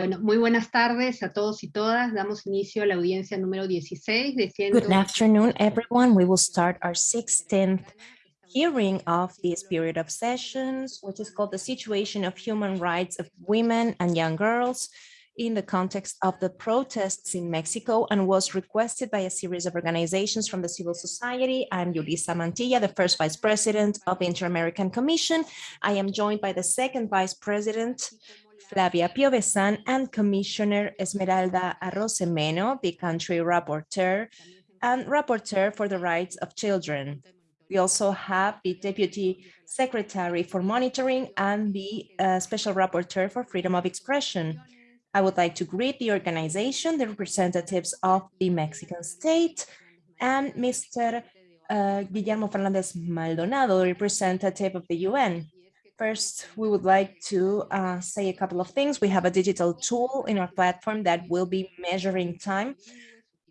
Bueno, muy buenas tardes a todos y todas. Damos inicio a la audiencia número 16 de ciento... Good afternoon, everyone. We will start our 16th hearing of this period of sessions, which is called the situation of human rights of women and young girls in the context of the protests in Mexico and was requested by a series of organizations from the civil society. I'm Julissa Mantilla, the first vice president of the Inter-American Commission. I am joined by the second vice president, Flavia Piovesan and Commissioner Esmeralda Arosemena, the country rapporteur and rapporteur for the rights of children. We also have the Deputy Secretary for Monitoring and the uh, Special Rapporteur for Freedom of Expression. I would like to greet the organization, the representatives of the Mexican state, and Mr. Uh, Guillermo Fernandez Maldonado, representative of the UN. First, we would like to uh, say a couple of things. We have a digital tool in our platform that will be measuring time.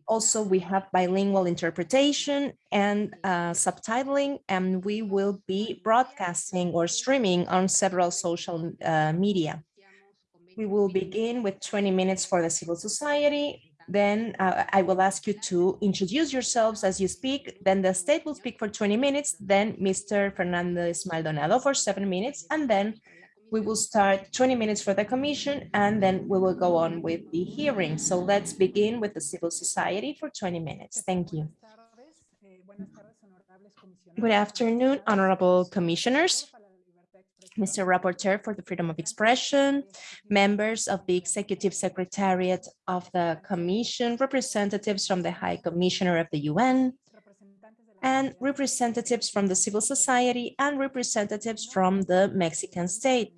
Also, we have bilingual interpretation and uh, subtitling, and we will be broadcasting or streaming on several social uh, media. We will begin with 20 minutes for the civil society, then uh, I will ask you to introduce yourselves as you speak. Then the state will speak for 20 minutes, then Mr. Fernandez Maldonado for seven minutes, and then we will start 20 minutes for the commission, and then we will go on with the hearing. So let's begin with the civil society for 20 minutes. Thank you. Good afternoon, honorable commissioners. Mr. Rapporteur for the Freedom of Expression, members of the Executive Secretariat of the Commission, representatives from the High Commissioner of the UN, and representatives from the civil society and representatives from the Mexican state.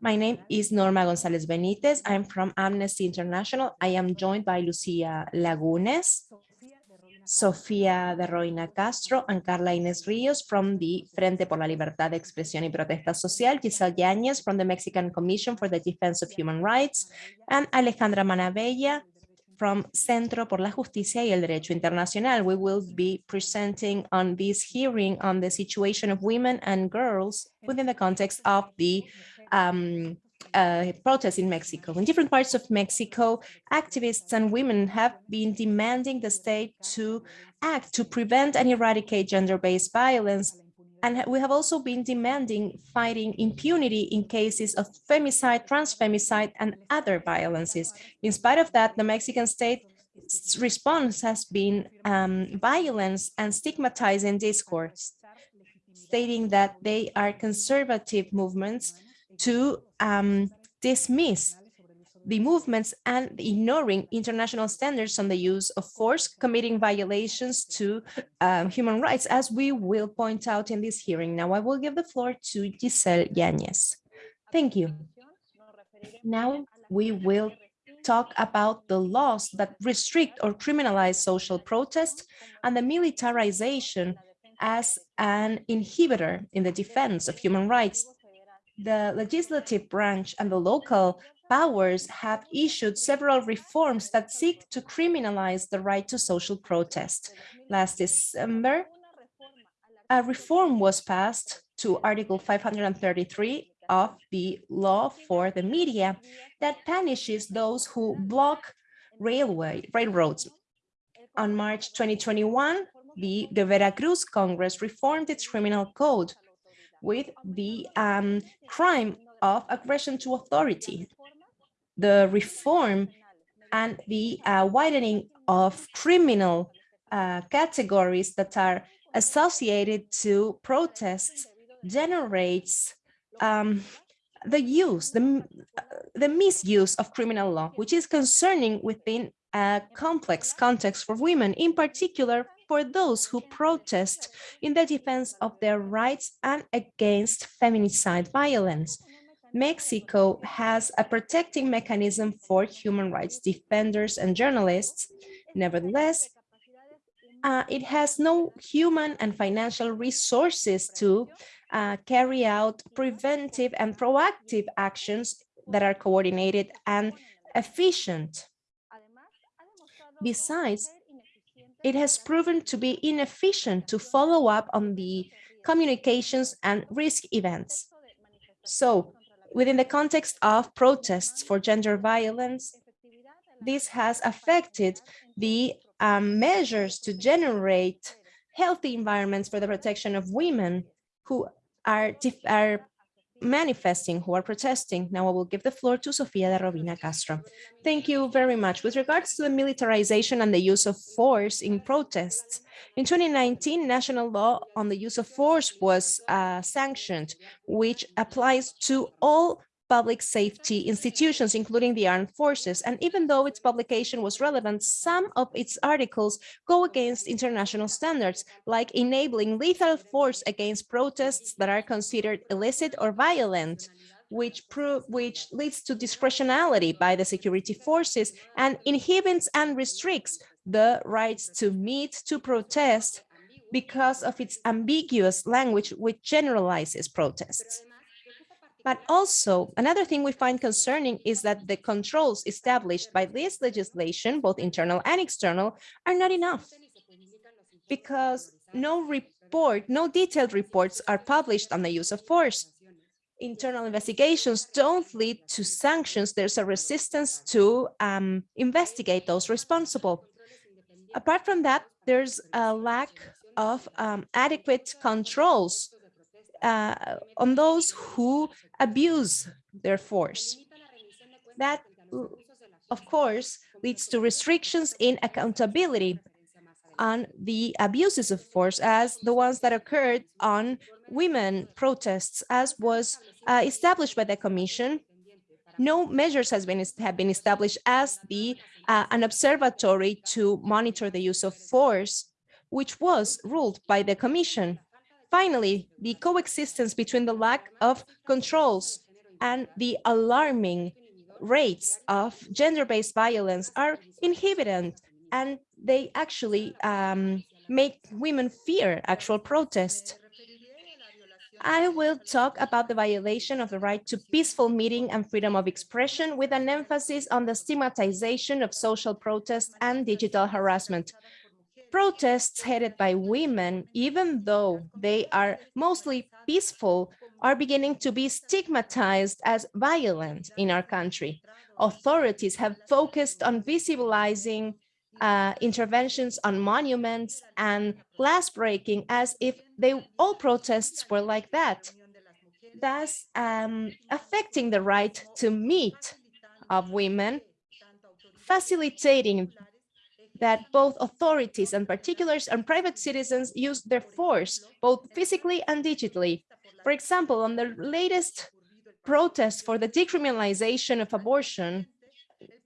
My name is Norma González Benítez. I'm from Amnesty International. I am joined by Lucia Lagunes, Sofía de Robina Castro and Carla Inés Ríos from the Frente por la Libertad de Expresión y Protesta Social, Giselle Yáñez from the Mexican Commission for the Defense of Human Rights, and Alejandra Manabella from Centro por la Justicia y el Derecho Internacional. We will be presenting on this hearing on the situation of women and girls within the context of the um, uh, protests in Mexico. In different parts of Mexico, activists and women have been demanding the state to act to prevent and eradicate gender-based violence. And we have also been demanding fighting impunity in cases of femicide, transfemicide, and other violences. In spite of that, the Mexican state response has been um, violence and stigmatizing discourse, stating that they are conservative movements to um, dismiss the movements and ignoring international standards on the use of force, committing violations to um, human rights, as we will point out in this hearing. Now I will give the floor to Giselle Yanez. Thank you. Now we will talk about the laws that restrict or criminalize social protest and the militarization as an inhibitor in the defense of human rights the legislative branch and the local powers have issued several reforms that seek to criminalize the right to social protest. Last December, a reform was passed to Article 533 of the law for the media that punishes those who block railway railroads. On March 2021, the, the Veracruz Congress reformed its criminal code with the um, crime of aggression to authority. The reform and the uh, widening of criminal uh, categories that are associated to protests generates um, the use, the, the misuse of criminal law, which is concerning within a complex context for women, in particular for those who protest in the defense of their rights and against feminicide violence. Mexico has a protecting mechanism for human rights defenders and journalists. Nevertheless, uh, it has no human and financial resources to uh, carry out preventive and proactive actions that are coordinated and efficient. Besides, it has proven to be inefficient to follow up on the communications and risk events. So within the context of protests for gender violence, this has affected the um, measures to generate healthy environments for the protection of women who are, are manifesting, who are protesting. Now I will give the floor to Sofia de Robina Castro. Thank you very much. With regards to the militarization and the use of force in protests, in 2019, national law on the use of force was uh, sanctioned, which applies to all public safety institutions, including the armed forces. And even though its publication was relevant, some of its articles go against international standards, like enabling lethal force against protests that are considered illicit or violent, which, which leads to discretionality by the security forces and inhibits and restricts the rights to meet, to protest, because of its ambiguous language, which generalizes protests. But also, another thing we find concerning is that the controls established by this legislation, both internal and external, are not enough because no report, no detailed reports are published on the use of force. Internal investigations don't lead to sanctions. There's a resistance to um, investigate those responsible. Apart from that, there's a lack of um, adequate controls uh, on those who abuse their force. That, of course, leads to restrictions in accountability on the abuses of force as the ones that occurred on women protests, as was uh, established by the Commission. No measures has been have been established as the uh, an observatory to monitor the use of force, which was ruled by the Commission. Finally, the coexistence between the lack of controls and the alarming rates of gender-based violence are inhibited and they actually um, make women fear actual protest. I will talk about the violation of the right to peaceful meeting and freedom of expression with an emphasis on the stigmatization of social protest and digital harassment protests headed by women, even though they are mostly peaceful, are beginning to be stigmatized as violent in our country. Authorities have focused on visibilizing uh, interventions on monuments and glass breaking as if they all protests were like that, thus um, affecting the right to meet of women, facilitating that both authorities and particulars and private citizens use their force, both physically and digitally. For example, on the latest protest for the decriminalization of abortion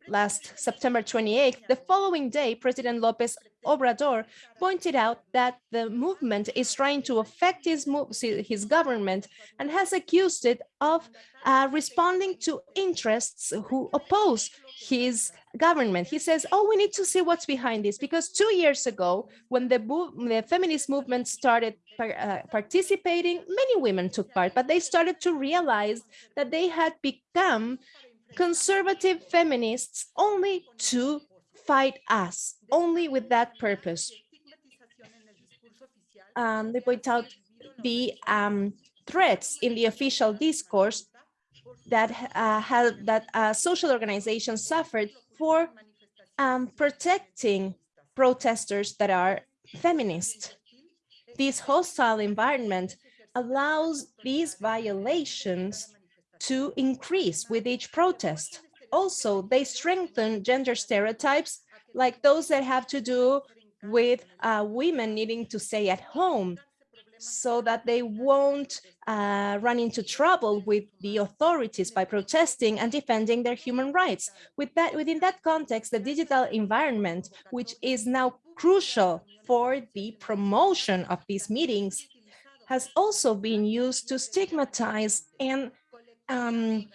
last September 28th, the following day, President Lopez Obrador pointed out that the movement is trying to affect his, his government and has accused it of uh, responding to interests who oppose his government. He says, oh, we need to see what's behind this because two years ago, when the, the feminist movement started uh, participating, many women took part, but they started to realize that they had become conservative feminists only to fight us, only with that purpose. Um, they point out the um, threats in the official discourse that uh, that uh, social organizations suffered for um, protecting protesters that are feminist. This hostile environment allows these violations to increase with each protest. Also, they strengthen gender stereotypes like those that have to do with uh, women needing to stay at home so that they won't uh, run into trouble with the authorities by protesting and defending their human rights. With that, within that context, the digital environment, which is now crucial for the promotion of these meetings, has also been used to stigmatize and um,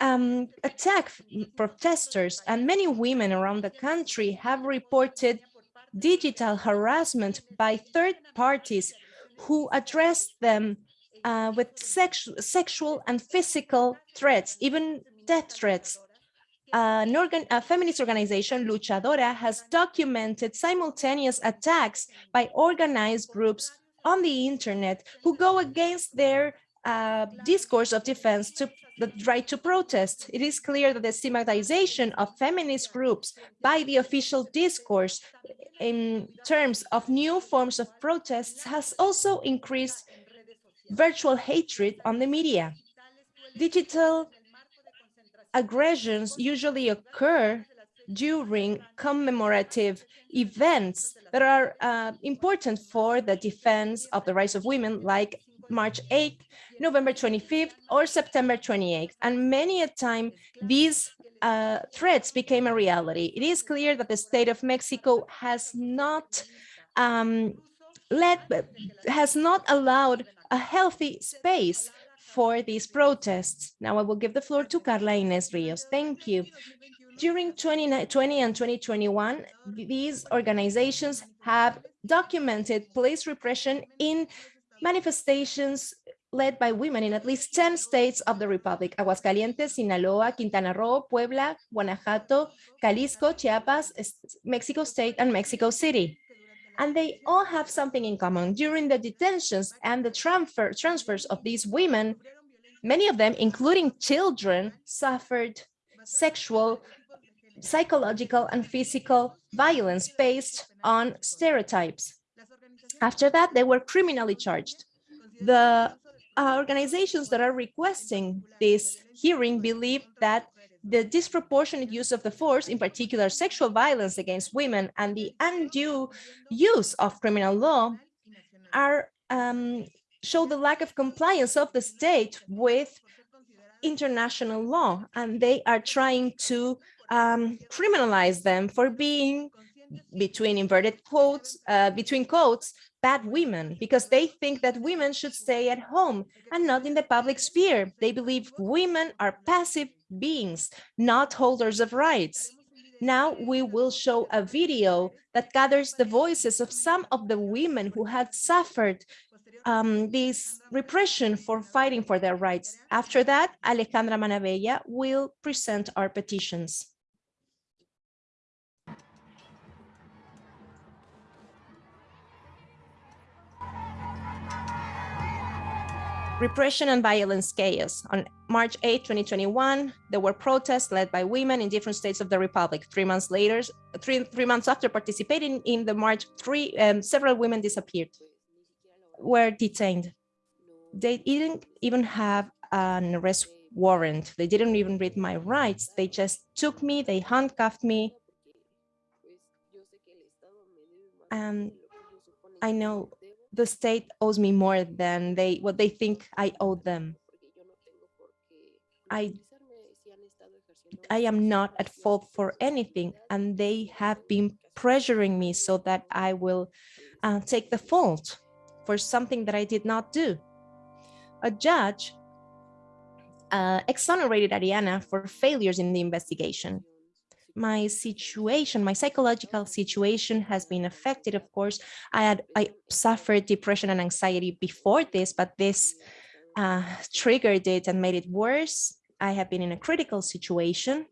um, attack protesters. And many women around the country have reported digital harassment by third parties who address them uh, with sexu sexual and physical threats, even death threats. Uh, an organ a feminist organization, Luchadora, has documented simultaneous attacks by organized groups on the internet who go against their uh, discourse of defense to the right to protest. It is clear that the stigmatization of feminist groups by the official discourse in terms of new forms of protests has also increased virtual hatred on the media. Digital aggressions usually occur during commemorative events that are uh, important for the defense of the rights of women, like March 8th, November 25th, or September 28th. And many a time, these uh, threats became a reality. It is clear that the state of Mexico has not um, let, has not allowed a healthy space for these protests. Now I will give the floor to Carla Inés Rios. Thank you. During 2020 and 2021, these organizations have documented police repression in manifestations led by women in at least 10 states of the Republic, Aguascalientes, Sinaloa, Quintana Roo, Puebla, Guanajuato, Jalisco, Chiapas, Mexico State, and Mexico City. And they all have something in common. During the detentions and the transfer, transfers of these women, many of them, including children, suffered sexual psychological and physical violence based on stereotypes. After that, they were criminally charged. The uh, organizations that are requesting this hearing believe that the disproportionate use of the force, in particular sexual violence against women and the undue use of criminal law are um, show the lack of compliance of the state with international law and they are trying to um, criminalize them for being between inverted quotes, uh, between quotes, bad women, because they think that women should stay at home and not in the public sphere. They believe women are passive beings, not holders of rights. Now we will show a video that gathers the voices of some of the women who had suffered um, this repression for fighting for their rights. After that, Alejandra Manabella will present our petitions. Repression and violence chaos. On March 8, 2021, there were protests led by women in different states of the Republic. Three months later, three, three months after participating in the march, three, um, several women disappeared, were detained. They didn't even have an arrest warrant. They didn't even read my rights. They just took me, they handcuffed me. And I know the state owes me more than they what they think I owe them. I I am not at fault for anything, and they have been pressuring me so that I will uh, take the fault for something that I did not do. A judge uh, exonerated Ariana for failures in the investigation my situation, my psychological situation has been affected. Of course, I had I suffered depression and anxiety before this, but this uh, triggered it and made it worse. I have been in a critical situation.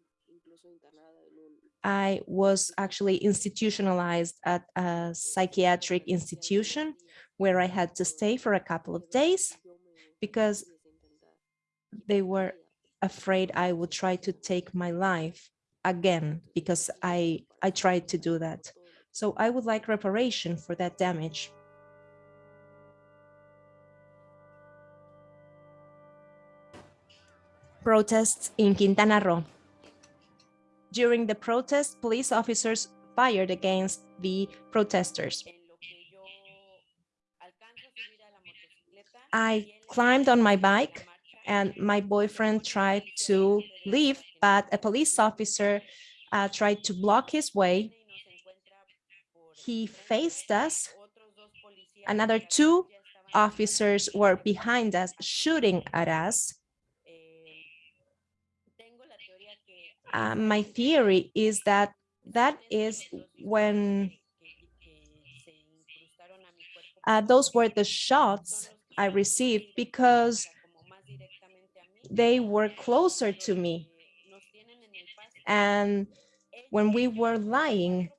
I was actually institutionalized at a psychiatric institution where I had to stay for a couple of days because they were afraid I would try to take my life again because I I tried to do that. So I would like reparation for that damage. Protests in Quintana Roo. During the protest, police officers fired against the protesters. I climbed on my bike and my boyfriend tried to leave, but a police officer uh, tried to block his way. He faced us. Another two officers were behind us, shooting at us. Uh, my theory is that that is when uh, those were the shots I received because they were closer to me. And when we were lying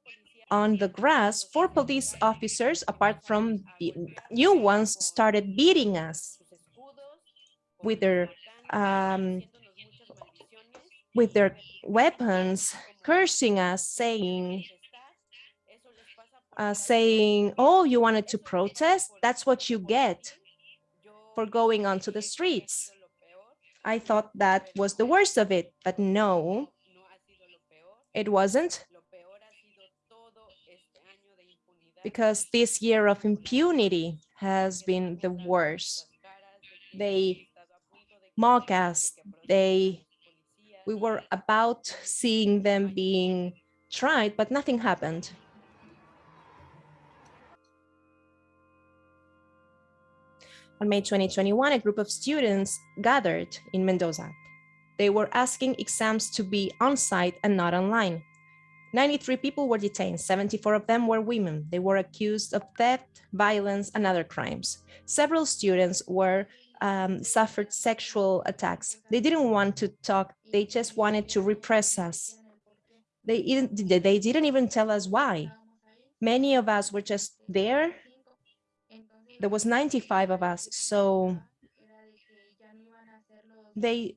on the grass, four police officers, apart from the new ones, started beating us with their um, with their weapons, cursing us, saying, uh, saying, oh, you wanted to protest? That's what you get for going onto the streets. I thought that was the worst of it, but no, it wasn't. Because this year of impunity has been the worst. They mock us, they, we were about seeing them being tried, but nothing happened. On May 2021, a group of students gathered in Mendoza. They were asking exams to be on-site and not online. 93 people were detained, 74 of them were women. They were accused of theft, violence, and other crimes. Several students were um, suffered sexual attacks. They didn't want to talk, they just wanted to repress us. They, they didn't even tell us why. Many of us were just there. There was 95 of us, so they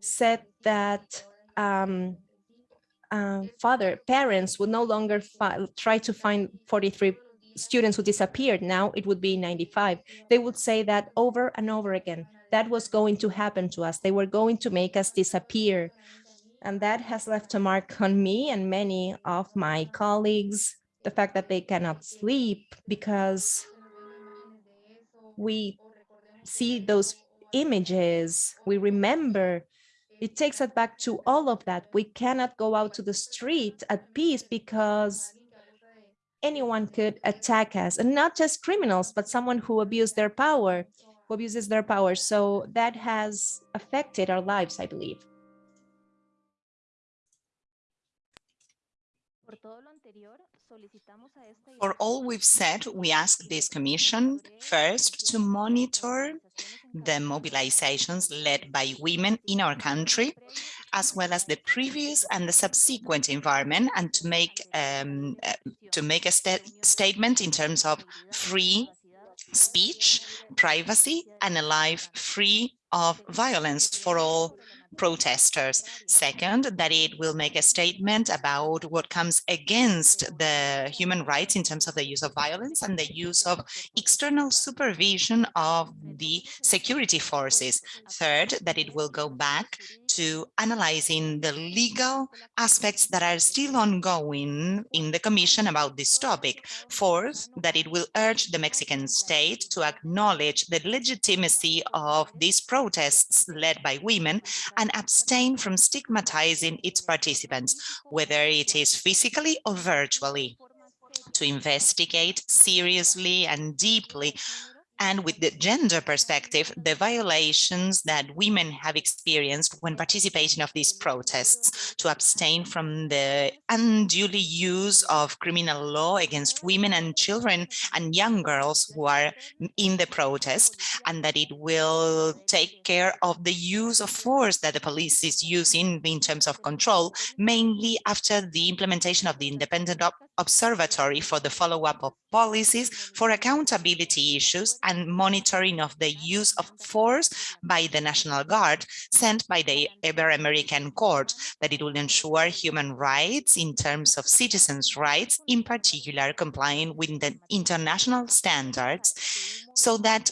said that um, uh, father, parents would no longer try to find 43 students who disappeared. Now it would be 95. They would say that over and over again. That was going to happen to us. They were going to make us disappear. And that has left a mark on me and many of my colleagues, the fact that they cannot sleep because we see those images, we remember it takes us back to all of that. We cannot go out to the street at peace because anyone could attack us and not just criminals, but someone who abused their power, who abuses their power. So that has affected our lives, I believe. For all we've said, we ask this commission first to monitor the mobilizations led by women in our country, as well as the previous and the subsequent environment, and to make um, uh, to make a st statement in terms of free speech, privacy, and a life free of violence for all protesters. Second, that it will make a statement about what comes against the human rights in terms of the use of violence and the use of external supervision of the security forces. Third, that it will go back to analyzing the legal aspects that are still ongoing in the Commission about this topic. Fourth, that it will urge the Mexican state to acknowledge the legitimacy of these protests led by women and abstain from stigmatizing its participants, whether it is physically or virtually to investigate seriously and deeply and with the gender perspective, the violations that women have experienced when participating of these protests, to abstain from the unduly use of criminal law against women and children and young girls who are in the protest, and that it will take care of the use of force that the police is using in terms of control, mainly after the implementation of the independent observatory for the follow-up of policies for accountability issues and monitoring of the use of force by the National Guard sent by the Ibero-American Court, that it will ensure human rights in terms of citizens' rights, in particular complying with the international standards, so that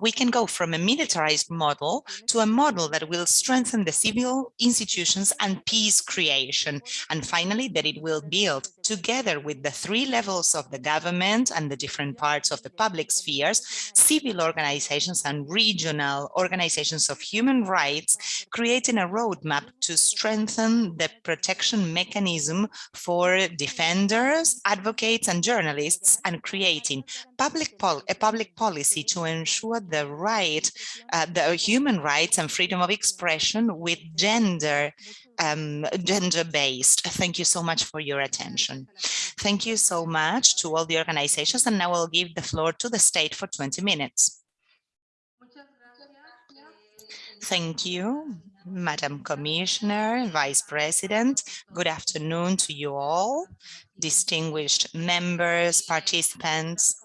we can go from a militarized model to a model that will strengthen the civil institutions and peace creation. And finally, that it will build together with the three levels of the government and the different parts of the public spheres, civil organizations and regional organizations of human rights, creating a roadmap to strengthen the protection mechanism for defenders, advocates and journalists, and creating public a public policy to ensure the right, uh, the human rights and freedom of expression with gender um, gender-based. Thank you so much for your attention. Thank you so much to all the organizations, and now I'll give the floor to the state for 20 minutes. Thank you, Madam Commissioner, Vice President. Good afternoon to you all, distinguished members, participants,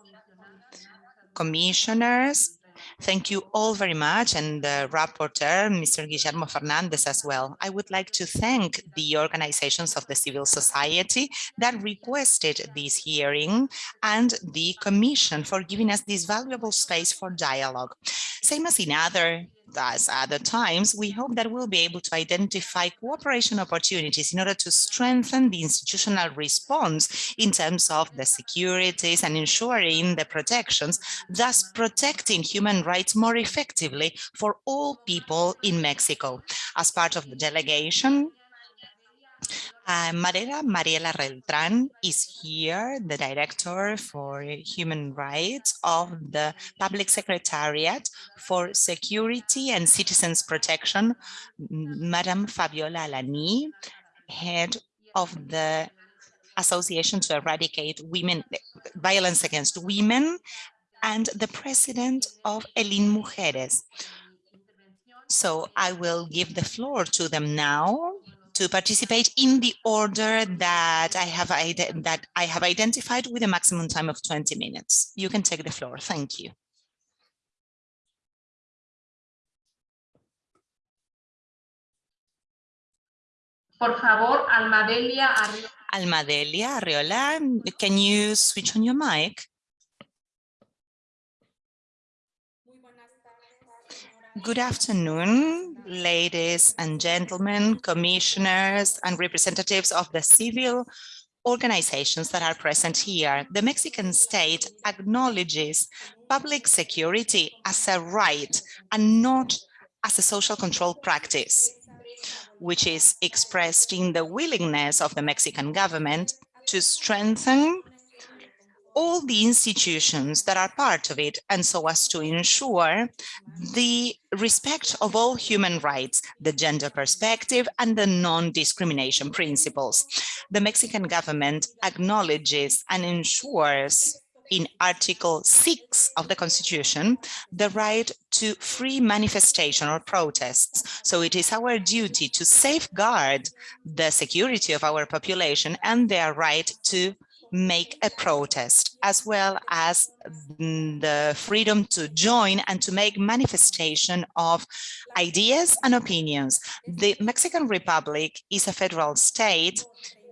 commissioners, Thank you all very much and the rapporteur, Mr. Guillermo Fernandez as well. I would like to thank the organizations of the civil society that requested this hearing and the commission for giving us this valuable space for dialogue. Same as in other as other times, we hope that we'll be able to identify cooperation opportunities in order to strengthen the institutional response in terms of the securities and ensuring the protections, thus protecting human rights more effectively for all people in Mexico. As part of the delegation, uh, Mariela Mariela Reltran is here, the Director for Human Rights of the Public Secretariat for Security and Citizens Protection, Madame Fabiola Alanís, Head of the Association to Eradicate Women Violence Against Women, and the President of Elin Mujeres. So I will give the floor to them now to participate in the order that I have that I have identified with a maximum time of 20 minutes. You can take the floor. Thank you. Por favor, Almadelia Arriola. Almadelia Arriola, can you switch on your mic? Good afternoon, ladies and gentlemen, commissioners and representatives of the civil organizations that are present here. The Mexican state acknowledges public security as a right and not as a social control practice, which is expressed in the willingness of the Mexican government to strengthen all the institutions that are part of it and so as to ensure the respect of all human rights, the gender perspective and the non-discrimination principles. The Mexican government acknowledges and ensures in Article 6 of the Constitution, the right to free manifestation or protests. So it is our duty to safeguard the security of our population and their right to make a protest, as well as the freedom to join and to make manifestation of ideas and opinions. The Mexican Republic is a federal state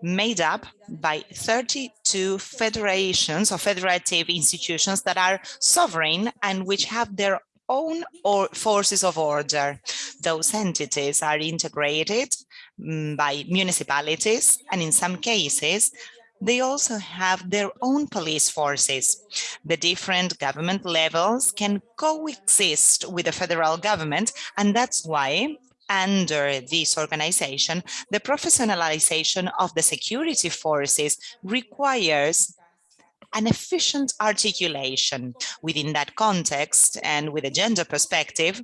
made up by 32 federations or federative institutions that are sovereign and which have their own or forces of order. Those entities are integrated mm, by municipalities and in some cases they also have their own police forces. The different government levels can coexist with the federal government, and that's why under this organization, the professionalization of the security forces requires an efficient articulation within that context and with a gender perspective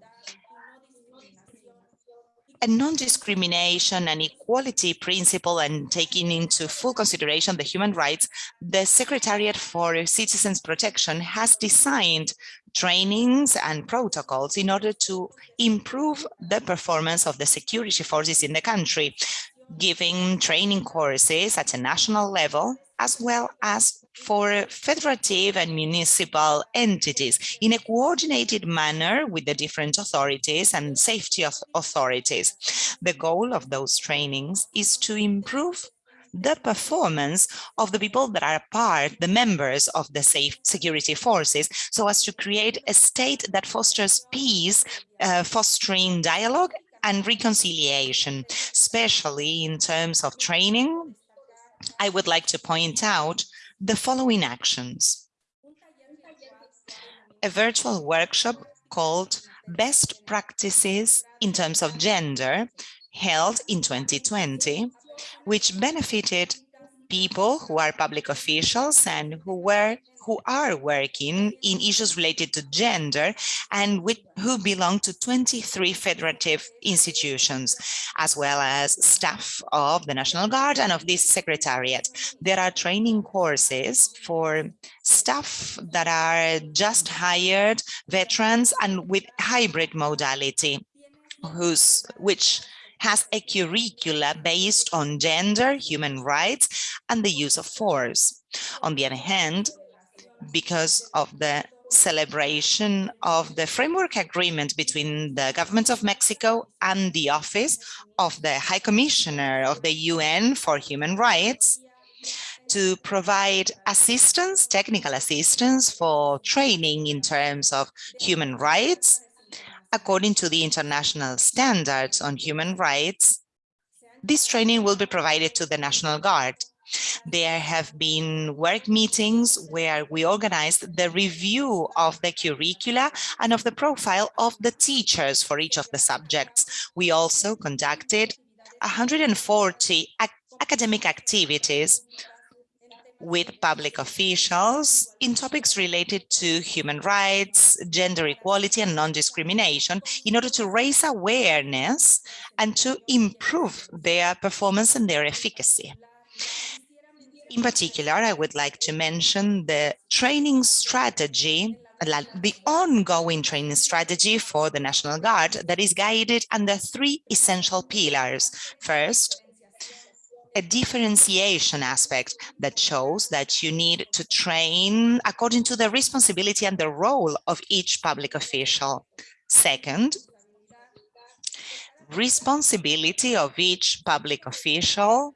a non-discrimination and equality principle and taking into full consideration the human rights, the Secretariat for Citizens Protection has designed trainings and protocols in order to improve the performance of the security forces in the country, giving training courses at a national level, as well as for federative and municipal entities in a coordinated manner with the different authorities and safety authorities. The goal of those trainings is to improve the performance of the people that are part, the members of the safe security forces, so as to create a state that fosters peace, uh, fostering dialogue and reconciliation, especially in terms of training. I would like to point out the following actions. A virtual workshop called Best Practices in Terms of Gender held in 2020, which benefited people who are public officials and who were who are working in issues related to gender and with, who belong to 23 federative institutions, as well as staff of the National Guard and of this secretariat. There are training courses for staff that are just hired veterans and with hybrid modality, which has a curricula based on gender, human rights, and the use of force. On the other hand, because of the celebration of the framework agreement between the government of Mexico and the office of the High Commissioner of the UN for Human Rights to provide assistance, technical assistance for training in terms of human rights, according to the international standards on human rights. This training will be provided to the National Guard. There have been work meetings where we organized the review of the curricula and of the profile of the teachers for each of the subjects. We also conducted 140 ac academic activities with public officials in topics related to human rights, gender equality and non-discrimination in order to raise awareness and to improve their performance and their efficacy. In particular, I would like to mention the training strategy, the ongoing training strategy for the National Guard that is guided under three essential pillars. First, a differentiation aspect that shows that you need to train according to the responsibility and the role of each public official. Second, responsibility of each public official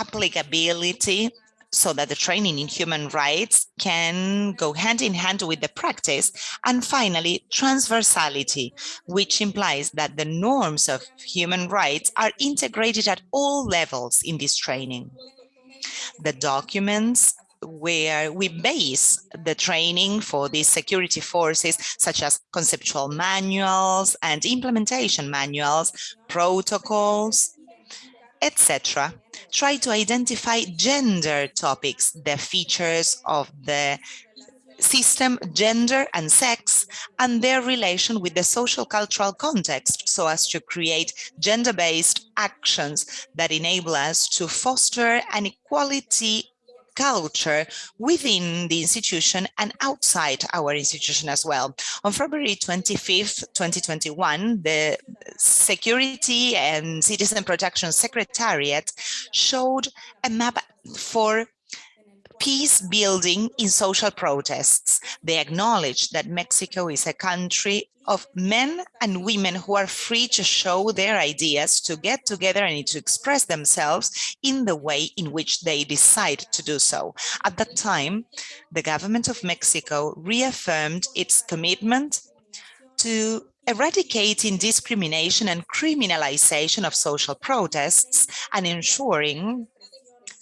applicability so that the training in human rights can go hand in hand with the practice. And finally, transversality, which implies that the norms of human rights are integrated at all levels in this training. The documents where we base the training for these security forces, such as conceptual manuals and implementation manuals, protocols, etc., try to identify gender topics, the features of the system, gender and sex, and their relation with the social cultural context so as to create gender-based actions that enable us to foster an equality culture within the institution and outside our institution as well. On February 25th, 2021, the Security and Citizen Protection Secretariat showed a map for peace building in social protests. They acknowledge that Mexico is a country of men and women who are free to show their ideas, to get together and to express themselves in the way in which they decide to do so. At that time, the government of Mexico reaffirmed its commitment to eradicating discrimination and criminalization of social protests and ensuring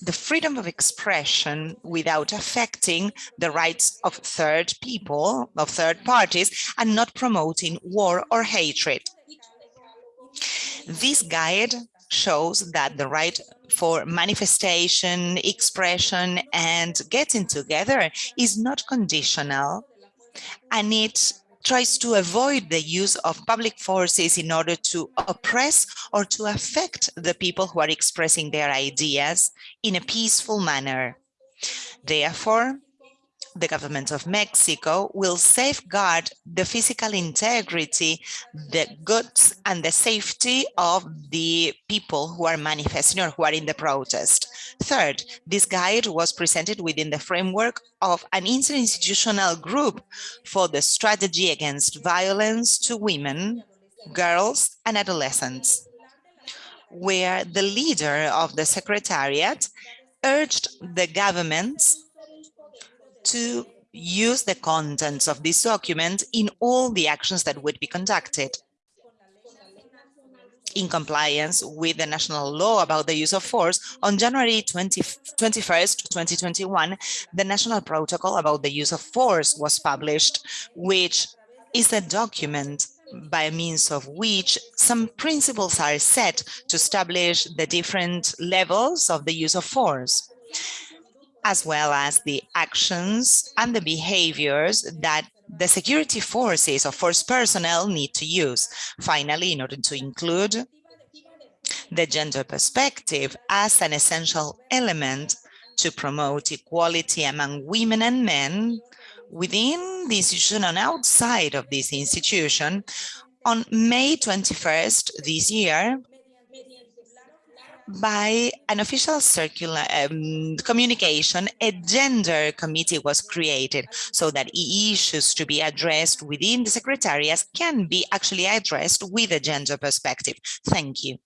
the freedom of expression without affecting the rights of third people, of third parties, and not promoting war or hatred. This guide shows that the right for manifestation, expression, and getting together is not conditional, and it tries to avoid the use of public forces in order to oppress or to affect the people who are expressing their ideas in a peaceful manner. Therefore, the government of Mexico will safeguard the physical integrity, the goods and the safety of the people who are manifesting or who are in the protest. Third, this guide was presented within the framework of an interinstitutional group for the strategy against violence to women, girls and adolescents, where the leader of the secretariat urged the governments to use the contents of this document in all the actions that would be conducted in compliance with the national law about the use of force, on January 20, 21st, 2021, the national protocol about the use of force was published, which is a document by means of which some principles are set to establish the different levels of the use of force as well as the actions and the behaviors that the security forces or force personnel need to use. Finally, in order to include the gender perspective as an essential element to promote equality among women and men within the institution and outside of this institution, on May 21st this year, by an official circular um, communication, a gender committee was created so that issues to be addressed within the secretariat can be actually addressed with a gender perspective. Thank you.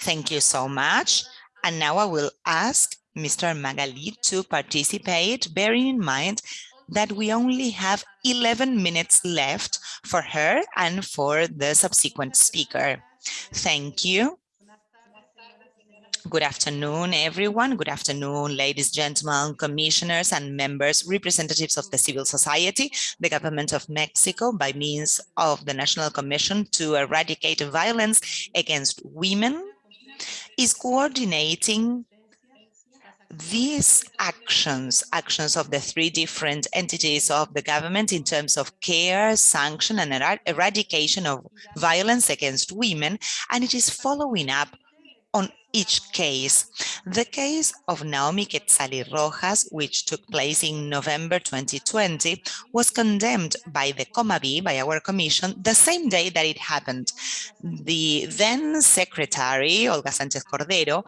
Thank you so much. And now I will ask Mr. Magali to participate, bearing in mind that we only have 11 minutes left for her and for the subsequent speaker. Thank you. Good afternoon, everyone. Good afternoon, ladies, gentlemen, commissioners and members, representatives of the civil society, the government of Mexico, by means of the National Commission to Eradicate Violence Against Women, is coordinating these actions, actions of the three different entities of the government in terms of care, sanction, and eradication of violence against women, and it is following up on each case. The case of Naomi Quetzali Rojas, which took place in November 2020, was condemned by the CONAVIM, by our commission, the same day that it happened. The then secretary, Olga Sanchez Cordero,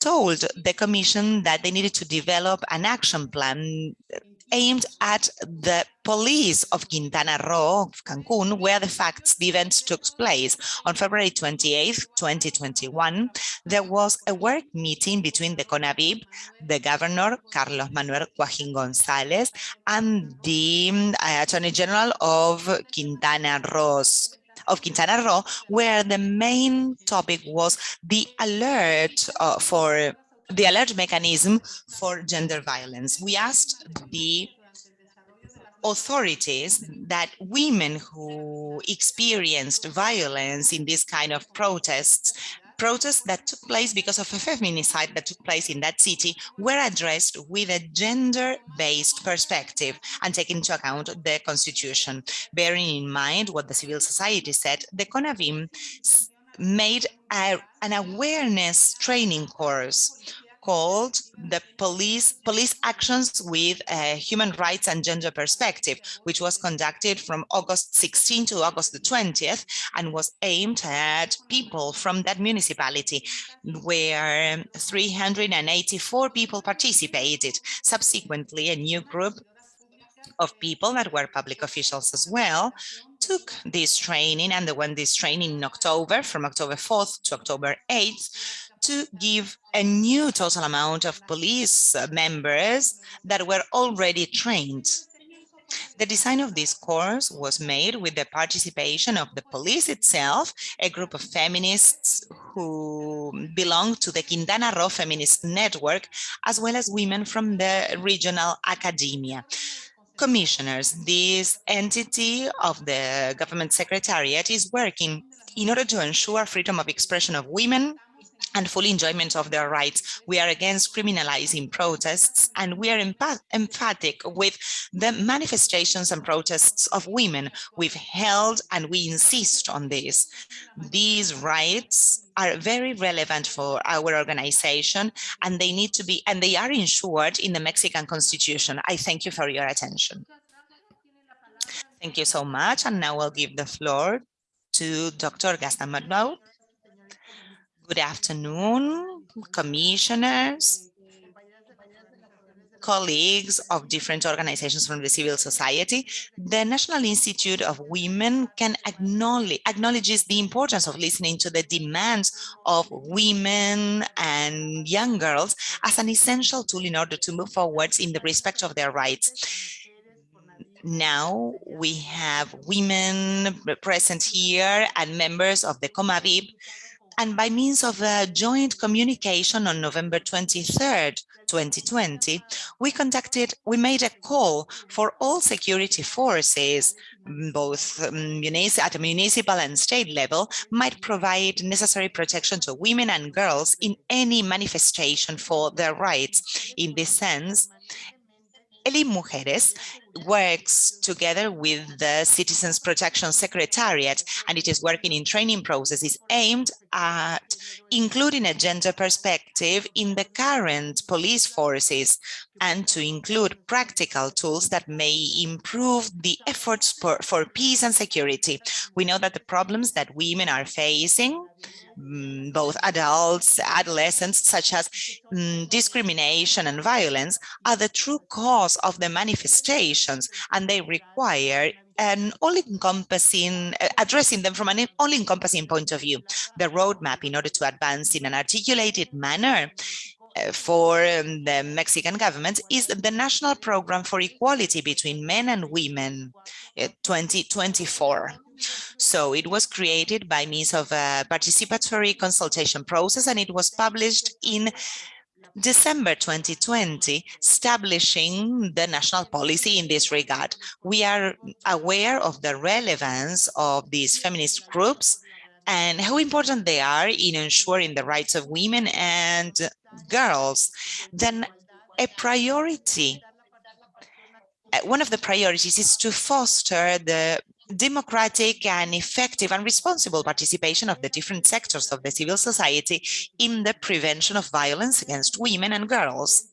told the commission that they needed to develop an action plan aimed at the police of Quintana Roo, of Cancun, where the facts, the events took place. On February 28, 2021, there was a work meeting between the CONAVIM, the governor, Carlos Manuel Joaquin Gonzalez, and the uh, Attorney General of Quintana Roo of Quintana Roo, where the main topic was the alert uh, for the alert mechanism for gender violence. We asked the authorities that women who experienced violence in this kind of protests protests that took place because of a feminicide that took place in that city were addressed with a gender-based perspective and taking into account the constitution. Bearing in mind what the civil society said, the CONAVIM made a, an awareness training course called the police police actions with a human rights and gender perspective, which was conducted from August 16 to August the 20th and was aimed at people from that municipality where 384 people participated. Subsequently, a new group of people that were public officials as well took this training and they went this training in October from October 4th to October 8th to give a new total amount of police members that were already trained. The design of this course was made with the participation of the police itself, a group of feminists who belong to the Quintana Roo Feminist Network, as well as women from the regional academia. Commissioners, this entity of the government secretariat is working in order to ensure freedom of expression of women, and full enjoyment of their rights. We are against criminalizing protests and we are emphatic with the manifestations and protests of women. We've held and we insist on this. These rights are very relevant for our organization and they need to be and they are ensured in the Mexican constitution. I thank you for your attention. Thank you so much. And now I'll give the floor to Dr. Gaston Monod Good afternoon, commissioners, colleagues of different organizations from the civil society. The National Institute of Women can acknowledge acknowledges the importance of listening to the demands of women and young girls as an essential tool in order to move forwards in the respect of their rights now we have women present here and members of the CONAVIM and by means of a joint communication on November 23rd, 2020, we conducted, we made a call for all security forces, both um, at a municipal and state level, might provide necessary protection to women and girls in any manifestation for their rights. In this sense, Inmujeres works together with the Citizens Protection Secretariat, and it is working in training processes aimed at including a gender perspective in the current police forces and to include practical tools that may improve the efforts for, for peace and security. We know that the problems that women are facing mm, both adults, adolescents, such as um, discrimination and violence, are the true cause of the manifestations, and they require an all-encompassing, uh, addressing them from an all-encompassing point of view. The roadmap in order to advance in an articulated manner uh, for um, the Mexican government is the National Program for Equality Between Men and Women uh, 2024. So it was created by means of a participatory consultation process and it was published in December 2020, establishing the national policy in this regard. We are aware of the relevance of these feminist groups and how important they are in ensuring the rights of women and girls. Then a priority, one of the priorities is to foster the democratic and effective and responsible participation of the different sectors of the civil society in the prevention of violence against women and girls.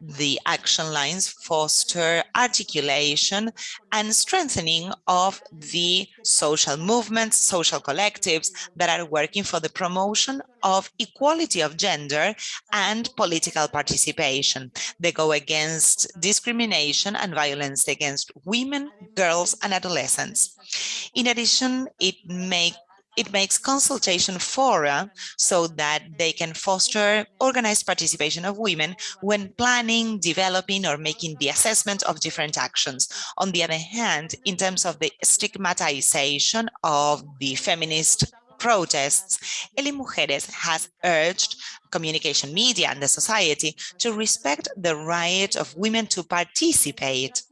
The action lines foster articulation and strengthening of the social movements, social collectives that are working for the promotion of equality of gender and political participation. They go against discrimination and violence against women, girls, and adolescents. In addition, it makes it makes consultation fora so that they can foster organized participation of women when planning, developing, or making the assessment of different actions. On the other hand, in terms of the stigmatization of the feminist protests, Inmujeres has urged communication media and the society to respect the right of women to participate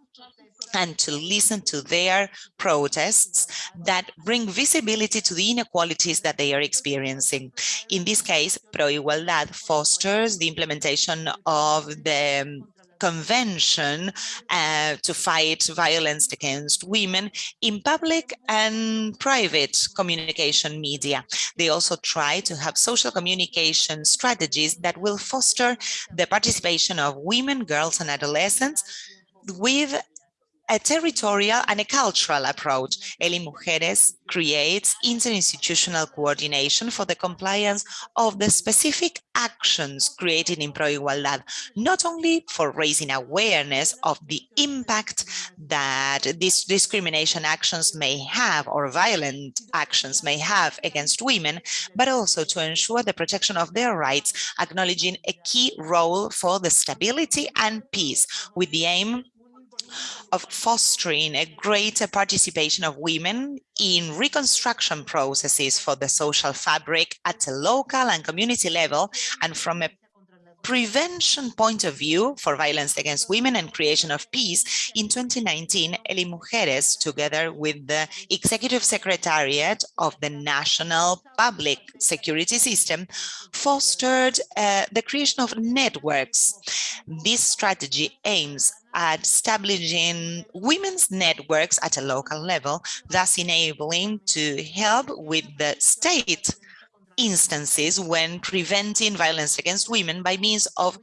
and to listen to their protests that bring visibility to the inequalities that they are experiencing. In this case, Pro Igualdad fosters the implementation of the convention uh, to fight violence against women in public and private communication media. They also try to have social communication strategies that will foster the participation of women, girls, and adolescents with a territorial and a cultural approach. Inmujeres creates interinstitutional coordination for the compliance of the specific actions created in Pro Igualdad, not only for raising awareness of the impact that these discrimination actions may have or violent actions may have against women, but also to ensure the protection of their rights, acknowledging a key role for the stability and peace with the aim of fostering a greater participation of women in reconstruction processes for the social fabric at a local and community level and from a prevention point of view for violence against women and creation of peace, in 2019, Inmujeres, together with the Executive Secretariat of the National Public Security System, fostered uh, the creation of networks. This strategy aims at establishing women's networks at a local level, thus enabling to help with the state instances when preventing violence against women by means of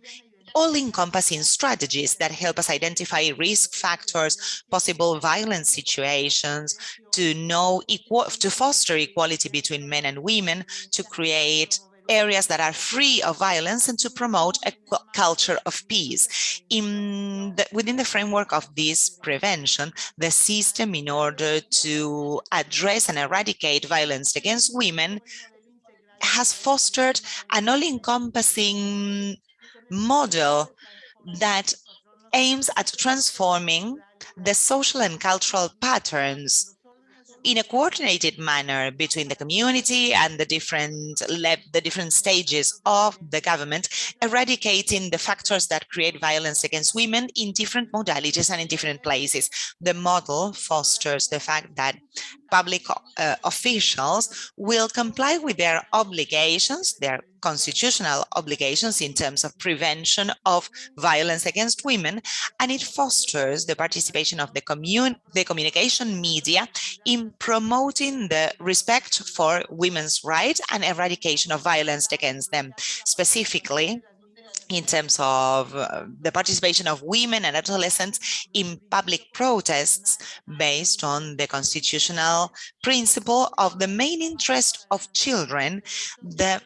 all-encompassing strategies that help us identify risk factors, possible violence situations, to know equal, to foster equality between men and women, to create areas that are free of violence and to promote a culture of peace. In the, within the framework of this prevention, the system in order to address and eradicate violence against women has fostered an all-encompassing model that aims at transforming the social and cultural patterns in a coordinated manner between the community and the different the different stages of the government, eradicating the factors that create violence against women in different modalities and in different places. The model fosters the fact that public uh, officials will comply with their obligations, their constitutional obligations in terms of prevention of violence against women, and it fosters the participation of the, commun the communication media in promoting the respect for women's rights and eradication of violence against them. Specifically, in terms of uh, the participation of women and adolescents in public protests based on the constitutional principle of the main interest of children, the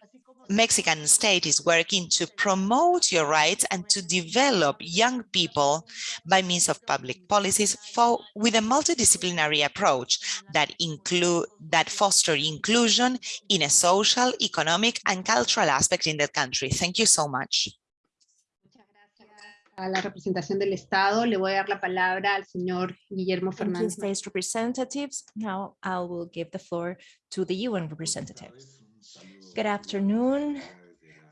Mexican state is working to promote your rights and to develop young people by means of public policies for, with a multidisciplinary approach that include that foster inclusion in a social, economic, and cultural aspect in the country. Thank you so much. A la representación del Estado. Le voy a dar la palabra al señor Guillermo Fernández. state's representatives. Now I will give the floor to the UN representative. Good afternoon.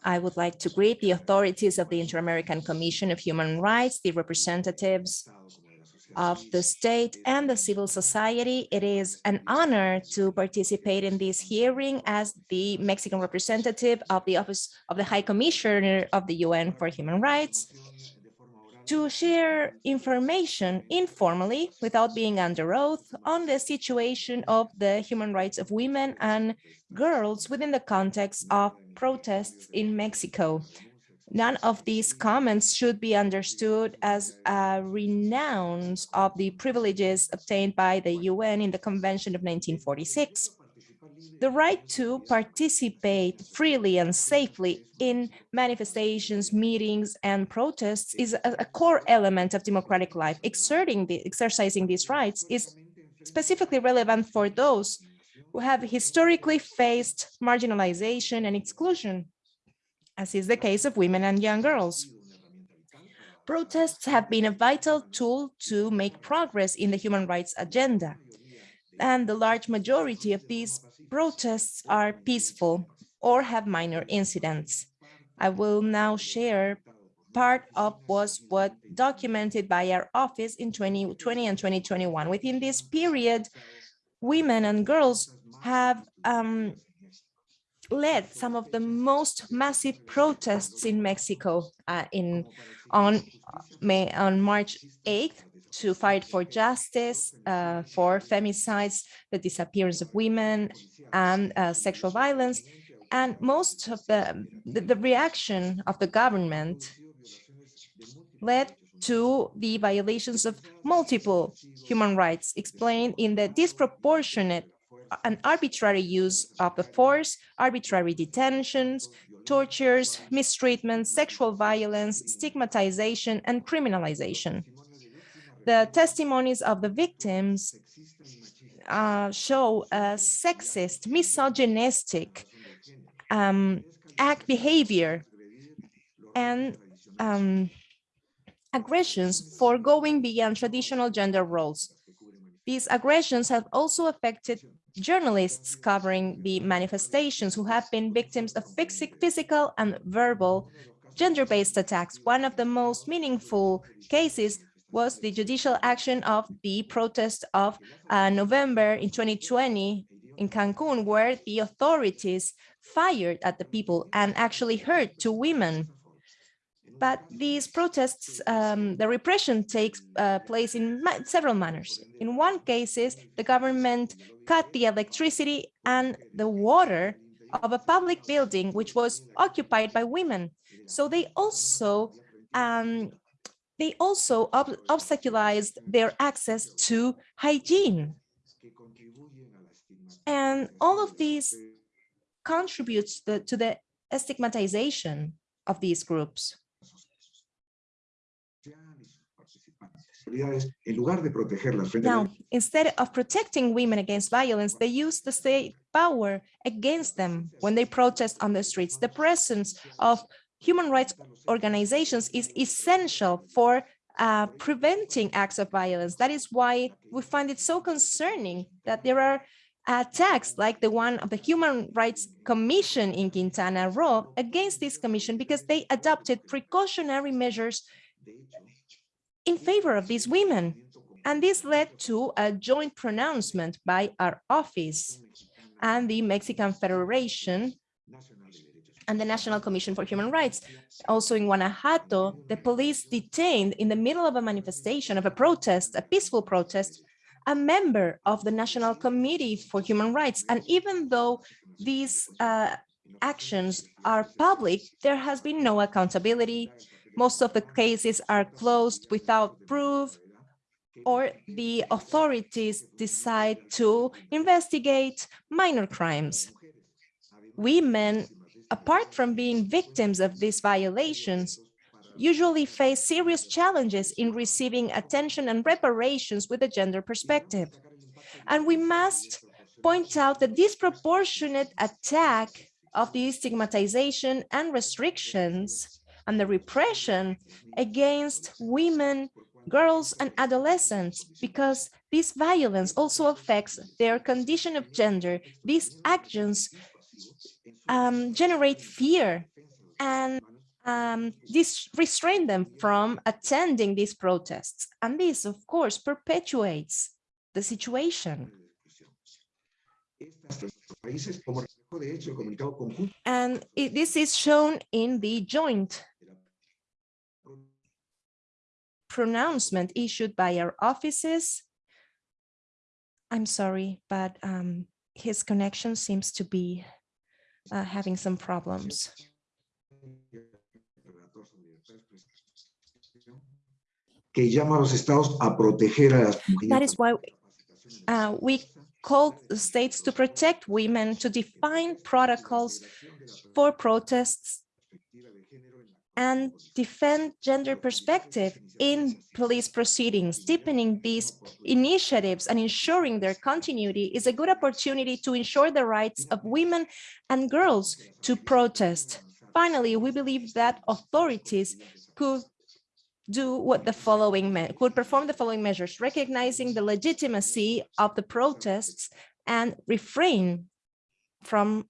I would like to greet the authorities of the Inter-American Commission of Human Rights, the representatives of the state and the civil society. It is an honor to participate in this hearing as the Mexican representative of the Office of the High Commissioner of the UN for Human Rights to share information informally without being under oath on the situation of the human rights of women and girls within the context of protests in Mexico. None of these comments should be understood as a renounce of the privileges obtained by the UN in the Convention of 1946 the right to participate freely and safely in manifestations, meetings, and protests is a, core element of democratic life. Exerting the, exercising these rights is specifically relevant for those who have historically faced marginalization and exclusion, as is the case of women and young girls. Protests have been a vital tool to make progress in the human rights agenda. And the large majority of these protests are peaceful or have minor incidents. I will now share part of what was what documented by our office in 2020 and 2021. Within this period, women and girls have um, led some of the most massive protests in Mexico uh, in on May on March 8th to fight for justice, uh, for femicides, the disappearance of women, and uh, sexual violence. And most of the, the, the reaction of the government led to the violations of multiple human rights explained in the disproportionate and arbitrary use of the force, arbitrary detentions, tortures, mistreatment, sexual violence, stigmatization, and criminalization the testimonies of the victims uh, show a sexist, misogynistic um, act behavior and um, aggressions for going beyond traditional gender roles. These aggressions have also affected journalists covering the manifestations who have been victims of physical and verbal gender-based attacks. One of the most meaningful cases was the judicial action of the protest of uh, November in 2020 in Cancun, where the authorities fired at the people and actually hurt two women. But these protests, um, the repression takes uh, place in ma several manners. In one cases, the government cut the electricity and the water of a public building which was occupied by women. So they also um, they also ob obstaculized their access to hygiene. And all of these contributes the, to the stigmatization of these groups. Now, instead of protecting women against violence, they use the state power against them when they protest on the streets. The presence of human rights organizations is essential for uh, preventing acts of violence. That is why we find it so concerning that there are attacks like the one of the Human Rights Commission in Quintana Roo against this commission because they adopted precautionary measures in favor of these women. And this led to a joint pronouncement by our office and the Mexican Federation and the National Commission for Human Rights. Also in Guanajuato, the police detained in the middle of a manifestation of a protest, a peaceful protest, a member of the National Committee for Human Rights. And even though these uh, actions are public, there has been no accountability. Most of the cases are closed without proof or the authorities decide to investigate minor crimes. Women, apart from being victims of these violations, usually face serious challenges in receiving attention and reparations with a gender perspective. And we must point out the disproportionate attack of the stigmatization and restrictions and the repression against women, girls, and adolescents, because this violence also affects their condition of gender. These actions um, generate fear and um, this restrain them from attending these protests. And this, of course, perpetuates the situation. And it, this is shown in the joint pronouncement issued by our offices. I'm sorry, but um, his connection seems to be uh, having some problems. que llama a los estados a proteger a las mujeres. That is why uh, we call the states to protect women, to define protocols for protests and defend gender perspective in police proceedings. Deepening these initiatives and ensuring their continuity is a good opportunity to ensure the rights of women and girls to protest. Finally, we believe that authorities could do what the following could perform the following measures, recognizing the legitimacy of the protests and refrain from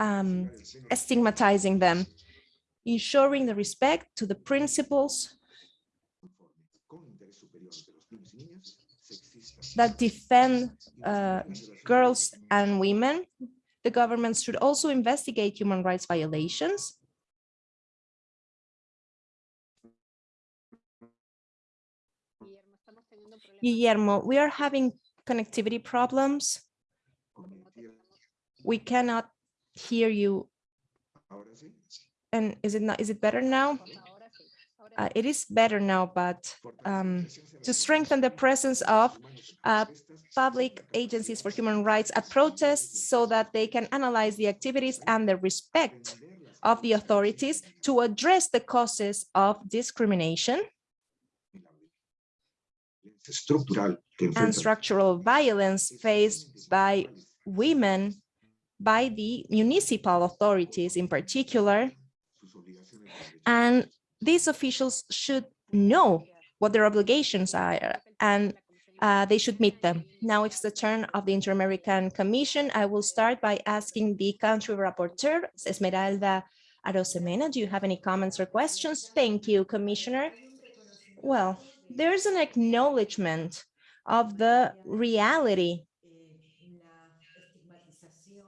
um, stigmatizing them, ensuring the respect to the principles that defend uh, girls and women. The government should also investigate human rights violations. Guillermo, we are having connectivity problems. We cannot hear you. And is it not, is it better now? Uh, it is better now, but um, to strengthen the presence of uh, public agencies for human rights at protests so that they can analyze the activities and the respect of the authorities to address the causes of discrimination and structural violence faced by women by the municipal authorities in particular. And these officials should know what their obligations are and uh, they should meet them. Now it's the turn of the Inter-American Commission. I will start by asking the country rapporteur, Esmeralda Arosemena. Do you have any comments or questions? Thank you, Commissioner. Well, there's an acknowledgement of the reality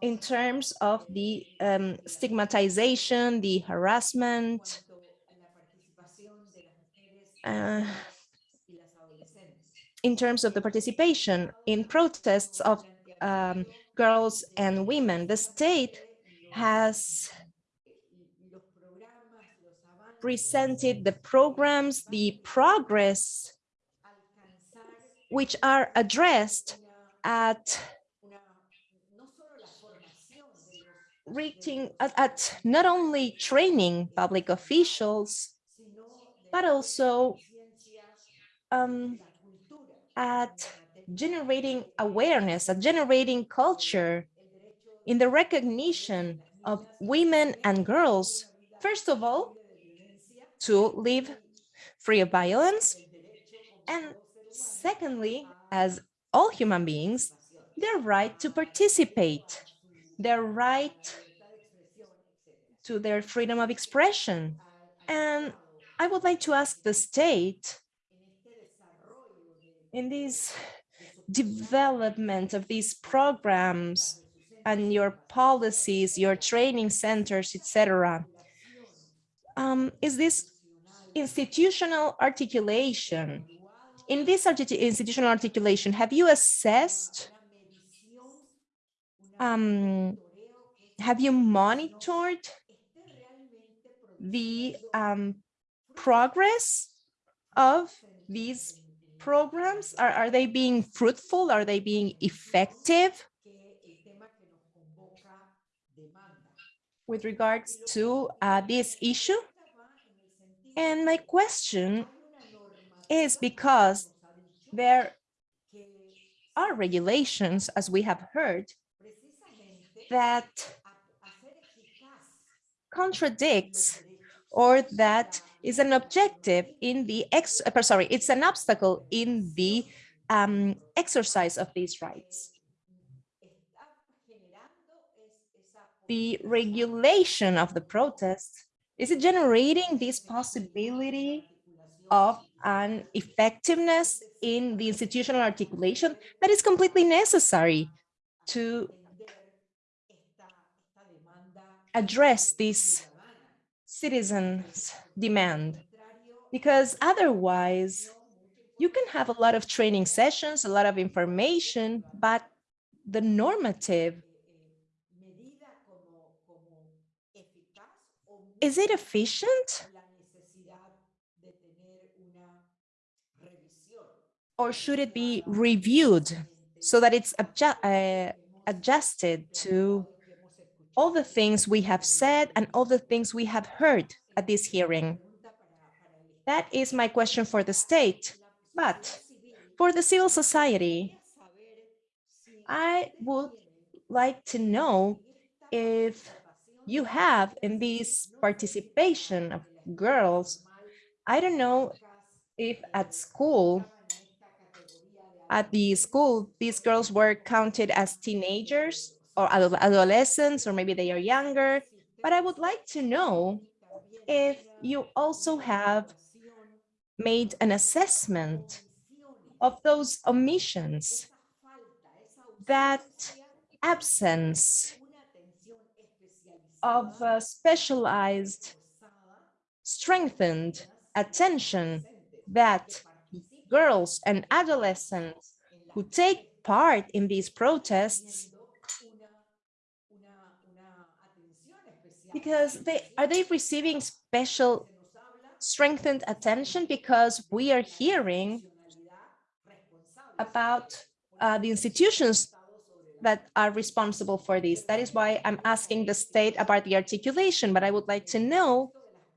in terms of the um, stigmatization, the harassment, uh, in terms of the participation in protests of um, girls and women, the state has presented the programs, the progress, which are addressed at reaching at, at not only training public officials, but also um, at generating awareness, at generating culture in the recognition of women and girls, first of all, to live free of violence, and secondly, as all human beings, their right to participate, their right to their freedom of expression, And I would like to ask the state in this development of these programs and your policies, your training centers, etc. Um, is this institutional articulation? In this institutional articulation, have you assessed, um, have you monitored the um, progress of these programs? Are, are they being fruitful? Are they being effective? With regards to uh, this issue? And my question is because there are regulations, as we have heard, that contradicts or that is an objective in the ex uh, sorry it's an obstacle in the um, exercise of these rights. The regulation of the protest is it generating this possibility of an effectiveness in the institutional articulation that is completely necessary to address this citizens demand. Because otherwise you can have a lot of training sessions a lot of information but the normative is it efficient? Or should it be reviewed so that it's uh, adjusted to all the things we have said and all the things we have heard at this hearing. That is my question for the state. But for the civil society, I would like to know if you have in this participation of girls, I don't know if at school, at the school, these girls were counted as teenagers or adolescents, or maybe they are younger. But I would like to know if you also have made an assessment of those omissions, that absence of uh, specialized, strengthened attention that girls and adolescents who take part in these protests because they are they receiving special strengthened attention because we are hearing about uh, the institutions that are responsible for this. That is why I'm asking the state about the articulation, but I would like to know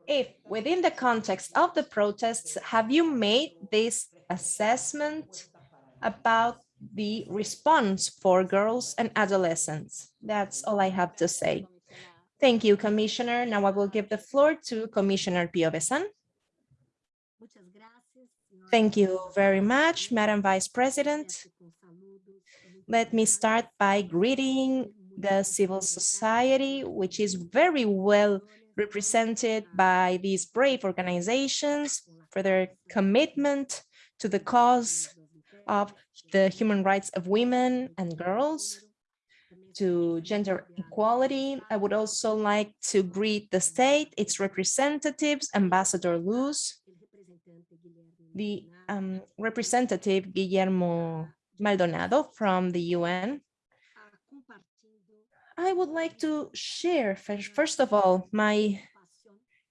if within the context of the protests, have you made this assessment about the response for girls and adolescents? That's all I have to say. Thank you, Commissioner. Now I will give the floor to Commissioner Piovesan. Thank you very much, Madam Vice President. Let me start by greeting the civil society, which is very well represented by these brave organizations for their commitment to the cause of the human rights of women and girls to gender equality. I would also like to greet the state, its representatives, Ambassador Luz, the um, representative Guillermo Maldonado from the UN. I would like to share, first of all, my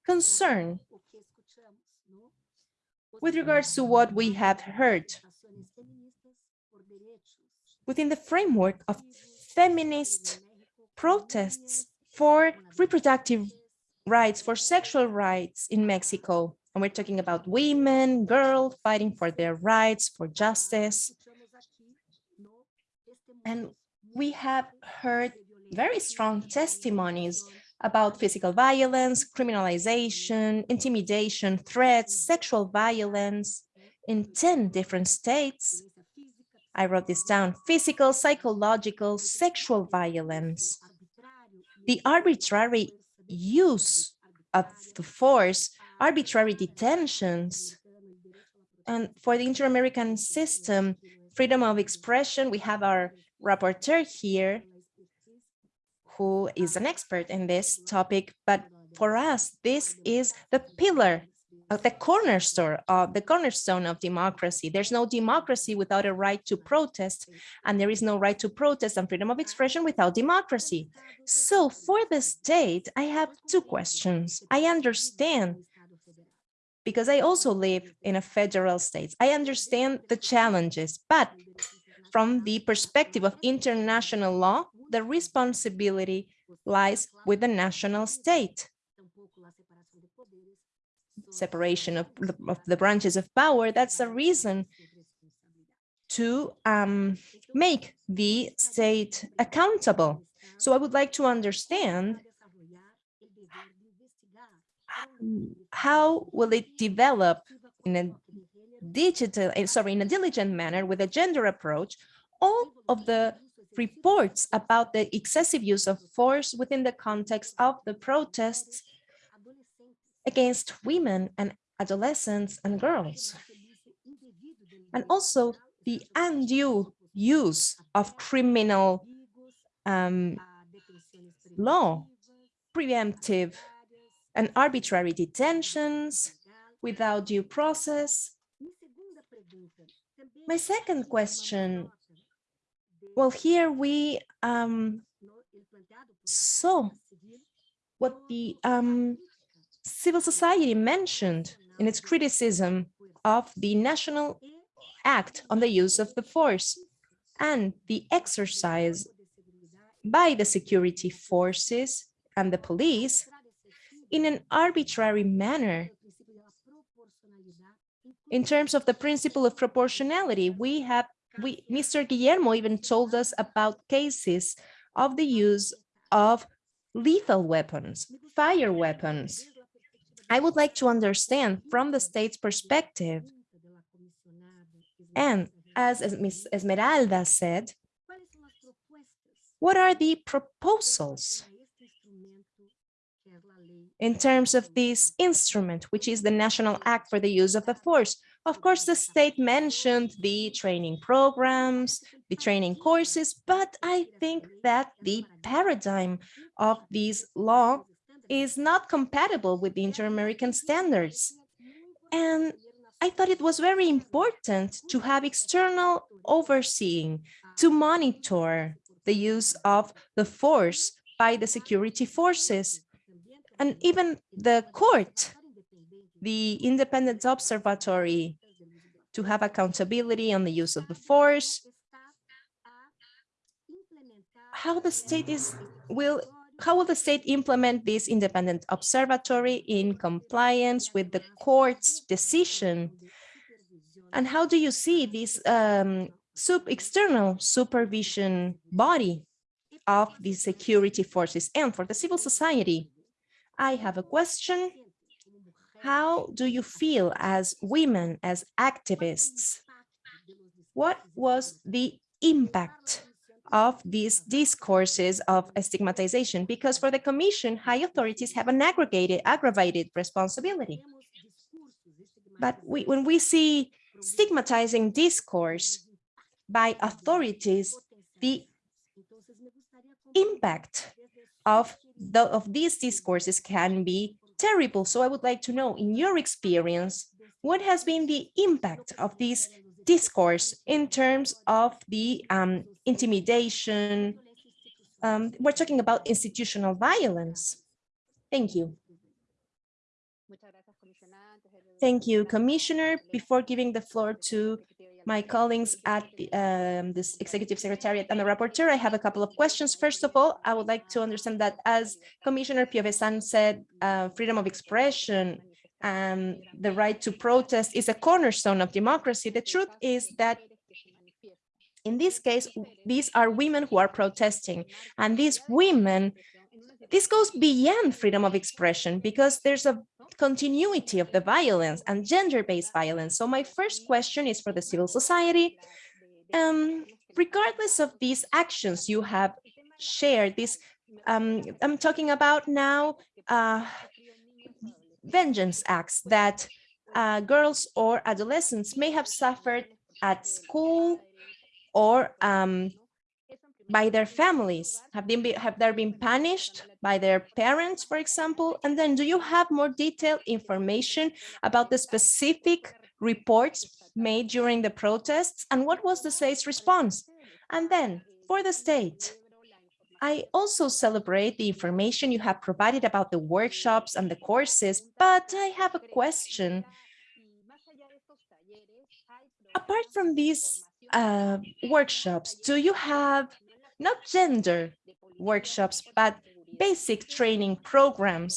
concern with regards to what we have heard within the framework of feminist protests for reproductive rights, for sexual rights in Mexico. And we're talking about women, girls fighting for their rights, for justice. And we have heard very strong testimonies about physical violence, criminalization, intimidation, threats, sexual violence in 10 different states I wrote this down, physical, psychological, sexual violence. The arbitrary use of the force arbitrary detentions. And for the inter-American system, freedom of expression, we have our rapporteur here, who is an expert in this topic, but for us, this is the pillar the cornerstone of the cornerstone of democracy. There's no democracy without a right to protest, and there is no right to protest and freedom of expression without democracy. So for the state, I have two questions. I understand because I also live in a federal state. I understand the challenges, but from the perspective of international law, the responsibility lies with the national state. Separation of, of the branches of power, that's a reason to um, make the state accountable. So I would like to understand how will it develop in a digital, eh, sorry, in a diligent manner with a gender approach, all of the reports about the excessive use of force within the context of the protests against women and adolescents and girls. And also the undue use of criminal um, law, preemptive and arbitrary detentions without due process. My second question, well, here we um, saw what the um, civil society mentioned in its criticism of the National Act on the use of the force and the exercise by the security forces and the police in an arbitrary manner. In terms of the principle of proportionality, we have, we, Mr. Guillermo even told us about cases of the use of lethal weapons, fire weapons. I would like to understand from the state's perspective, and as, Ms. Esmeralda said, what are the proposals in terms of this instrument, which is the National Act for the Use of the Force. Of course, the state mentioned the training programs, the training courses, but I think that the paradigm of this law is not compatible with the inter-American standards. And I thought it was very important to have external overseeing to monitor the use of the force by the security forces and even the court, the independent observatory to have accountability on the use of the force, how the state is will how will the state implement this independent observatory in compliance with the court's decision? And how do you see this um, sub external supervision body of the security forces and for the civil society? I have a question. How do you feel as women, as activists? What was the impact of these discourses of stigmatization? Because for the Commission, high authorities have an aggregated, aggravated responsibility. But we, when we see stigmatizing discourse by authorities, the impact of the, of these discourses can be terrible. So I would like to know, in your experience, what has been the impact of this discourse in terms of the um, intimidation? Um, we're talking about institutional violence. Thank you. Thank you, Commissioner. Before giving the floor to my colleagues at the, um, this executive secretariat and the rapporteur, I have a couple of questions. First of all, I would like to understand that as Commissioner Piovesan said, uh, freedom of expression and the right to protest is a cornerstone of democracy. The truth is that in this case, these are women who are protesting and these women, this goes beyond freedom of expression because there's a continuity of the violence and gender-based violence. So my first question is for the civil society. Um, regardless of these actions you have shared, this um, I'm talking about now uh, vengeance acts that uh, girls or adolescents may have suffered at school or um, by their families? Have they been, have they been punished by their parents, for example? And then do you have more detailed information about the specific reports made during the protests? And what was the state's response? And then for the state, I also celebrate the information you have provided about the workshops and the courses, but I have a question. Apart from these uh, workshops, do you have not gender workshops, but basic training programs,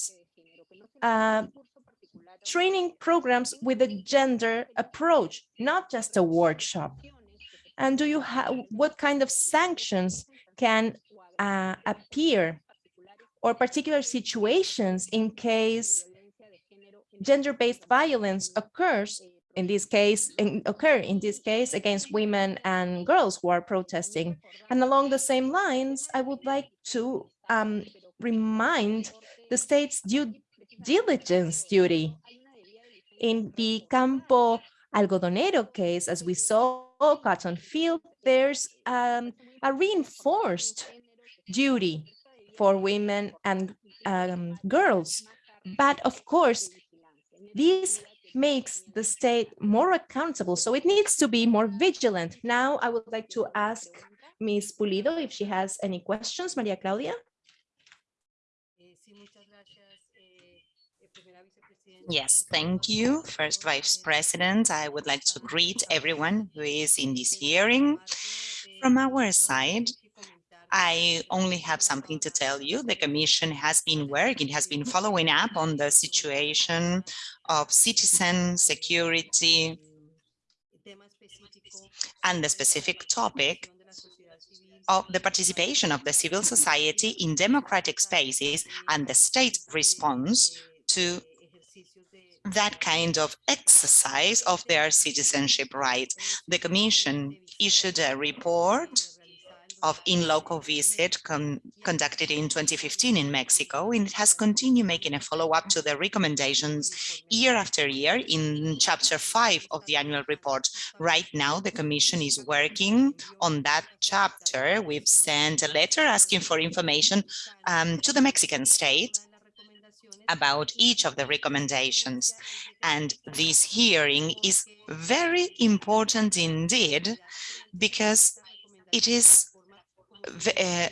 uh, training programs with a gender approach, not just a workshop. And do you have, what kind of sanctions can uh, appear or particular situations in case gender-based violence occurs in this case in, occur in this case against women and girls who are protesting. And along the same lines i would like to um, remind the state's due diligence duty. In the campo algodonero case as we saw cotton field there's um, a reinforced duty for women and um, girls but of course this makes the state more accountable. So it needs to be more vigilant. Now I would like to ask Ms. Pulido if she has any questions, Maria Claudia. Yes, thank you. First Vice President, I would like to greet everyone who is in this hearing. From our side, I only have something to tell you. The Commission has been working, has been following up on the situation of citizen security and the specific topic of the participation of the civil society in democratic spaces and the state response to that kind of exercise of their citizenship rights. The Commission issued a report of in-local visit con conducted in 2015 in Mexico, and it has continued making a follow-up to the recommendations year after year in chapter five of the annual report. Right now, the Commission is working on that chapter. We've sent a letter asking for information um, to the Mexican state about each of the recommendations. And this hearing is very important indeed, because it is uh,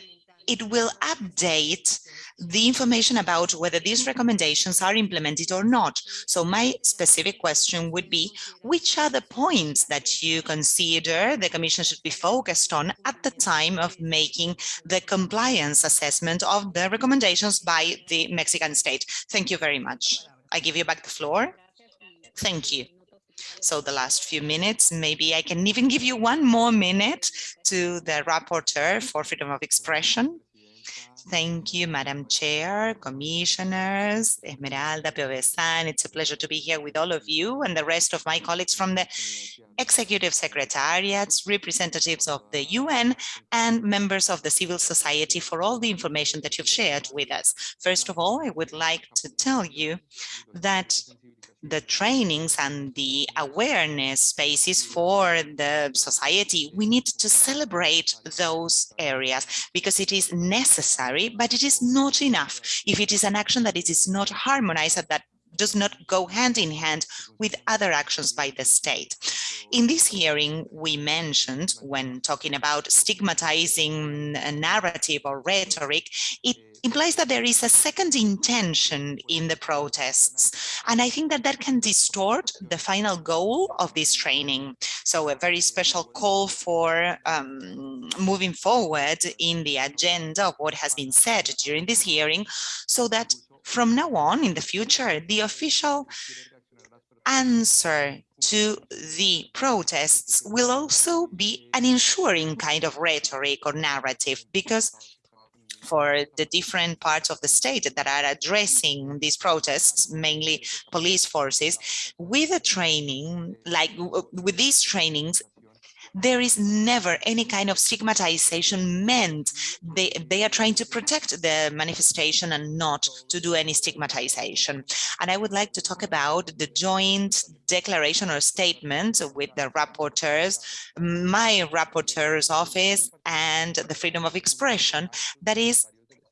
it will update the information about whether these recommendations are implemented or not. So my specific question would be, which are the points that you consider the Commission should be focused on at the time of making the compliance assessment of the recommendations by the Mexican state? Thank you very much. I give you back the floor. Thank you. So the last few minutes, maybe I can even give you one more minute to the rapporteur for freedom of expression. Thank you, Madam Chair, Commissioners, Esmeralda, Piovesan. It's a pleasure to be here with all of you and the rest of my colleagues from the executive secretariats, representatives of the UN, and members of the civil society for all the information that you've shared with us. First of all, I would like to tell you that the trainings and the awareness spaces for the society, we need to celebrate those areas because it is necessary, but it is not enough. If it is an action that it is not harmonized, that does not go hand in hand with other actions by the state. In this hearing, we mentioned when talking about stigmatizing a narrative or rhetoric, it implies that there is a second intention in the protests. And I think that that can distort the final goal of this training. So a very special call for um, moving forward in the agenda of what has been said during this hearing so that from now on in the future, the official answer to the protests will also be an ensuring kind of rhetoric or narrative because for the different parts of the state that are addressing these protests, mainly police forces, with a training, like with these trainings, there is never any kind of stigmatization meant. They, they are trying to protect the manifestation and not to do any stigmatization. And I would like to talk about the joint declaration or statement with the rapporteurs, my rapporteur's office and the freedom of expression that is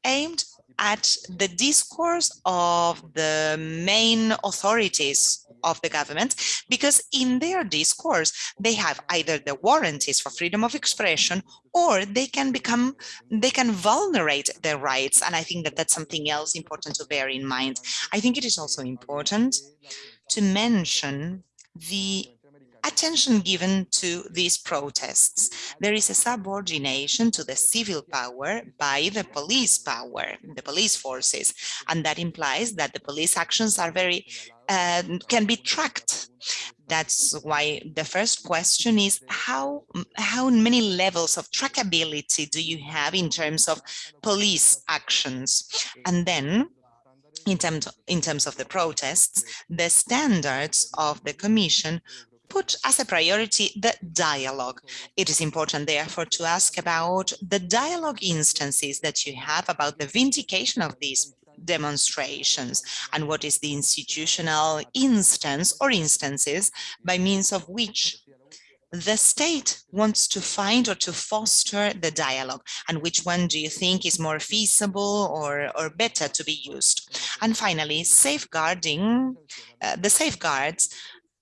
aimed at the discourse of the main authorities of the government, because in their discourse, they have either the warranties for freedom of expression or they can become, they can vulnerate their rights. And I think that that's something else important to bear in mind. I think it is also important to mention the attention given to these protests. There is a subordination to the civil power by the police power, the police forces, and that implies that the police actions are very can be tracked. That's why the first question is how how many levels of trackability do you have in terms of police actions? And then in terms, in terms of the protests, the standards of the Commission put as a priority the dialogue. It is important, therefore, to ask about the dialogue instances that you have about the vindication of these demonstrations. And what is the institutional instance or instances by means of which the state wants to find or to foster the dialogue? And which one do you think is more feasible or, or better to be used? And finally safeguarding uh, the safeguards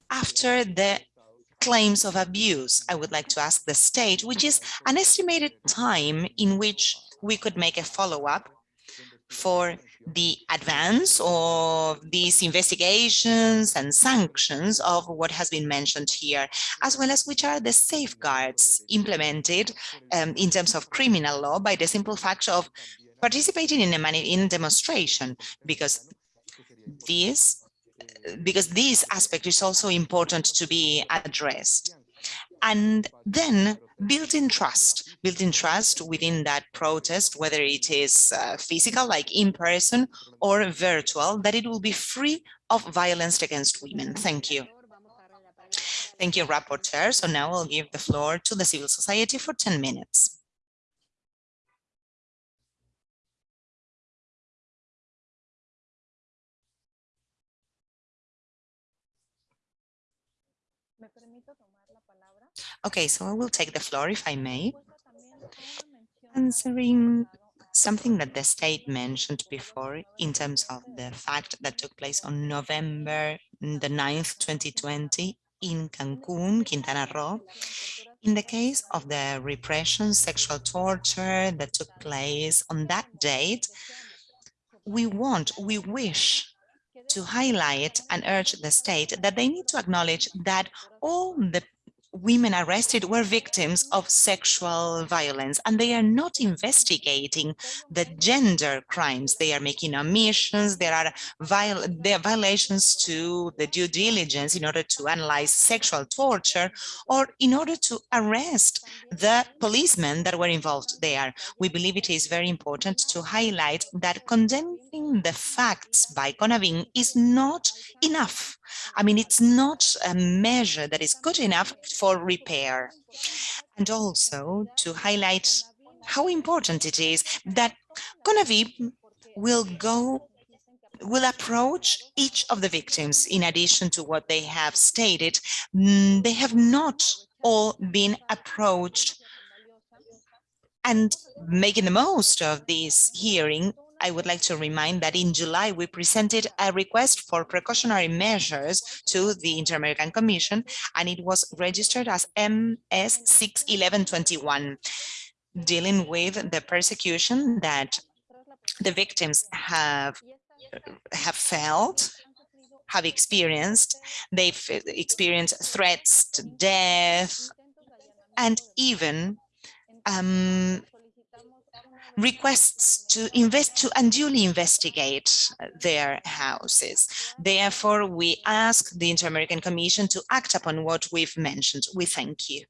after the claims of abuse, I would like to ask the state, which is an estimated time in which we could make a follow-up for the advance of these investigations and sanctions of what has been mentioned here, as well as which are the safeguards implemented um, in terms of criminal law by the simple fact of participating in a in demonstration, because this because this aspect is also important to be addressed. And then built-in trust, built-in trust within that protest, whether it is uh, physical, like in person, or virtual, that it will be free of violence against women. Thank you. Thank you, Rapporteur. So now I'll give the floor to the civil society for 10 minutes. Okay, so I will take the floor if I may. Answering something that the state mentioned before in terms of the fact that took place on November the 9th, 2020 in Cancun, Quintana Roo. In the case of the repression, sexual torture that took place on that date, we want, we wish to highlight and urge the state that they need to acknowledge that all the women arrested were victims of sexual violence and they are not investigating the gender crimes. They are making omissions, there are, viol there are violations to the due diligence in order to analyze sexual torture or in order to arrest the policemen that were involved there. We believe it is very important to highlight that the facts by CONAVIM is not enough. I mean, it's not a measure that is good enough for repair. And also to highlight how important it is that CONAVIM will go will approach each of the victims in addition to what they have stated. Mm, they have not all been approached and making the most of this hearing I would like to remind that in July, we presented a request for precautionary measures to the Inter-American Commission, and it was registered as MS 61121, dealing with the persecution that the victims have have felt have experienced. They've experienced threats to death and even um, requests to invest to unduly investigate uh, their houses. Therefore, we ask the Inter-American Commission to act upon what we've mentioned. We thank you.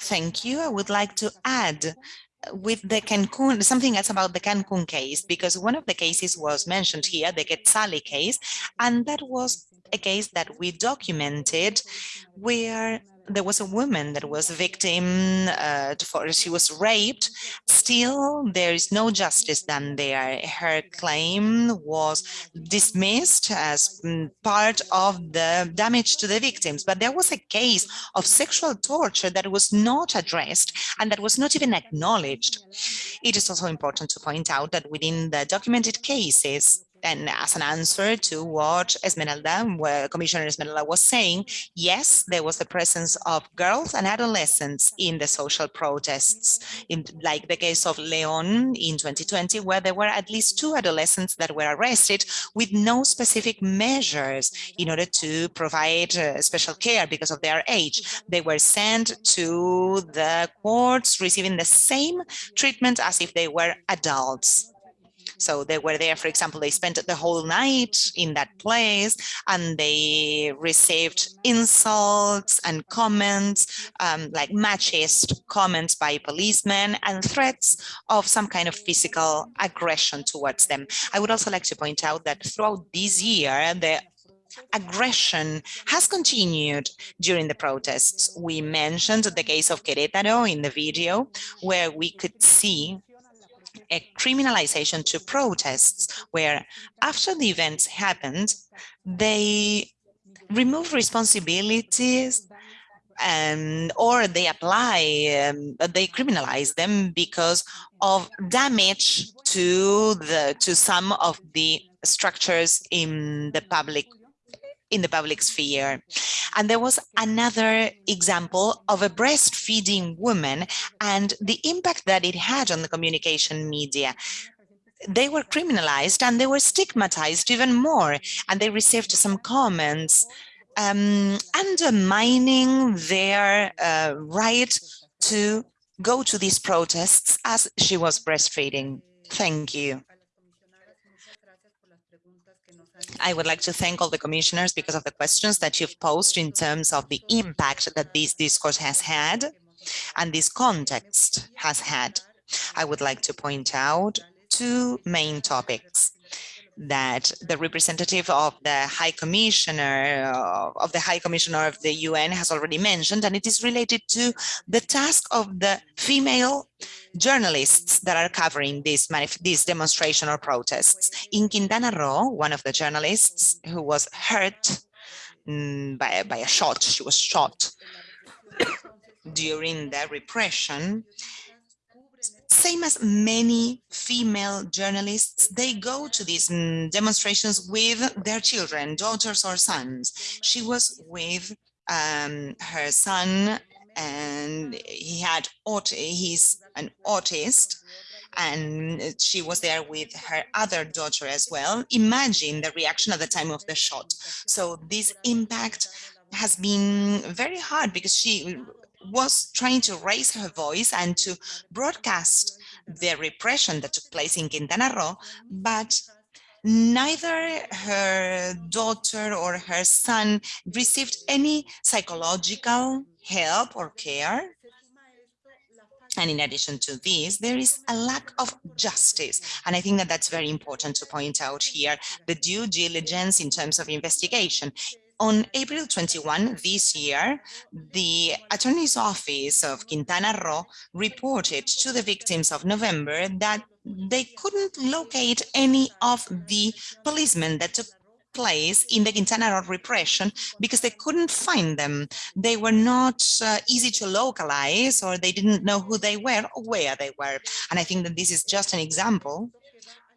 Thank you. I would like to add uh, with the Cancun, something else about the Cancun case, because one of the cases was mentioned here, the Quetzale case, and that was a case that we documented where there was a woman that was a victim uh, for she was raped. Still there is no justice done there. Her claim was dismissed as mm, part of the damage to the victims. But there was a case of sexual torture that was not addressed and that was not even acknowledged. It is also important to point out that within the documented cases and as an answer to what Esmeralda, Commissioner Esmeralda was saying, yes, there was the presence of girls and adolescents in the social protests, in like the case of Leon in 2020, where there were at least two adolescents that were arrested with no specific measures in order to provide uh, special care because of their age. They were sent to the courts receiving the same treatment as if they were adults. So they were there, for example, they spent the whole night in that place and they received insults and comments um, like machist comments by policemen and threats of some kind of physical aggression towards them. I would also like to point out that throughout this year, the aggression has continued during the protests. We mentioned the case of Querétaro in the video, where we could see a criminalization to protests where after the events happened, they remove responsibilities and or they apply, um, they criminalize them because of damage to the to some of the structures in the public in the public sphere. And there was another example of a breastfeeding woman and the impact that it had on the communication media they were criminalized and they were stigmatized even more and they received some comments um, undermining their uh, right to go to these protests as she was breastfeeding. Thank you. I would like to thank all the commissioners because of the questions that you've posed in terms of the impact that this discourse has had and this context has had. I would like to point out two main topics that the representative of the High Commissioner uh, of the High Commissioner of the UN has already mentioned, and it is related to the task of the female journalists that are covering this, this demonstration or protests. In Quintana Roo, one of the journalists who was hurt mm, by, by a shot, she was shot during the repression, same as many female journalists, they go to these mm, demonstrations with their children, daughters or sons. She was with um, her son and he had he's an autist and she was there with her other daughter as well. Imagine the reaction at the time of the shot. So this impact has been very hard because she was trying to raise her voice and to broadcast the repression that took place in Quintana Roo, but neither her daughter or her son received any psychological help or care. And in addition to this, there is a lack of justice. And I think that that's very important to point out here, the due diligence in terms of investigation. On April 21 this year, the Attorney's Office of Quintana Roo reported to the victims of November that they couldn't locate any of the policemen that took place in the Quintana Roo repression because they couldn't find them. They were not uh, easy to localize or they didn't know who they were or where they were. And I think that this is just an example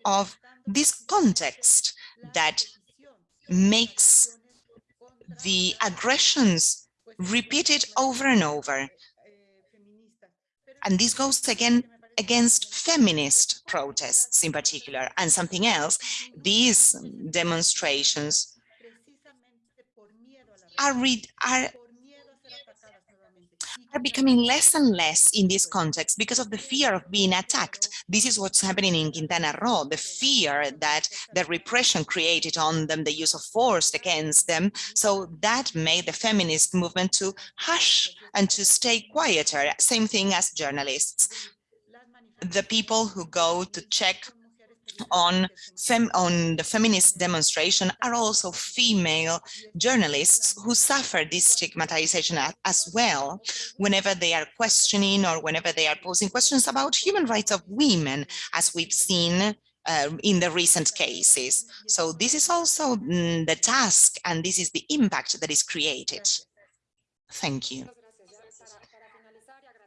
of this context that makes the aggressions repeated over and over. And this goes again against feminist protests in particular and something else. These demonstrations are, are are becoming less and less in this context because of the fear of being attacked. This is what's happening in Quintana Roo, the fear that the repression created on them, the use of force against them. So that made the feminist movement to hush and to stay quieter, same thing as journalists. The people who go to check on fem on the feminist demonstration are also female journalists who suffer this stigmatization as well whenever they are questioning or whenever they are posing questions about human rights of women as we've seen uh, in the recent cases. So this is also mm, the task and this is the impact that is created. Thank you.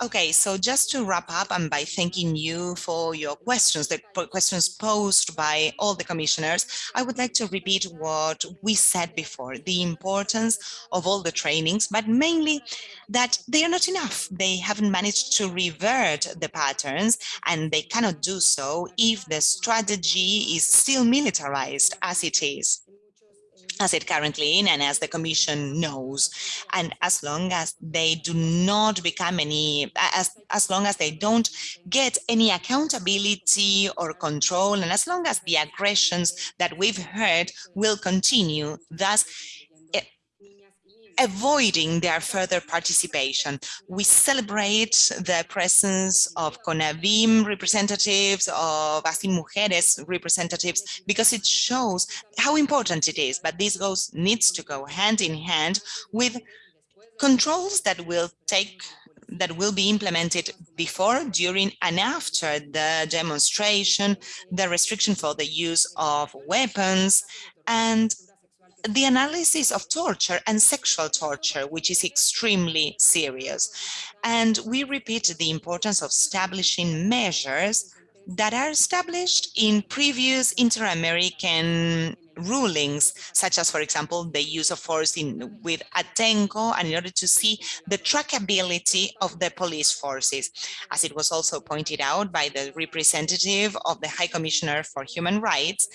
Okay, so just to wrap up and by thanking you for your questions, the questions posed by all the commissioners, I would like to repeat what we said before, the importance of all the trainings, but mainly that they are not enough. They haven't managed to revert the patterns and they cannot do so if the strategy is still militarized as it is as it currently in and as the commission knows. And as long as they do not become any as as long as they don't get any accountability or control and as long as the aggressions that we've heard will continue thus avoiding their further participation. We celebrate the presence of CONAVIM representatives, of Así Mujeres representatives, because it shows how important it is, but this goes needs to go hand in hand with controls that will take that will be implemented before, during and after the demonstration, the restriction for the use of weapons and the analysis of torture and sexual torture, which is extremely serious. And we repeat the importance of establishing measures that are established in previous inter-American rulings, such as, for example, the use of force in with Atenco, and in order to see the trackability of the police forces. As it was also pointed out by the representative of the High Commissioner for Human Rights,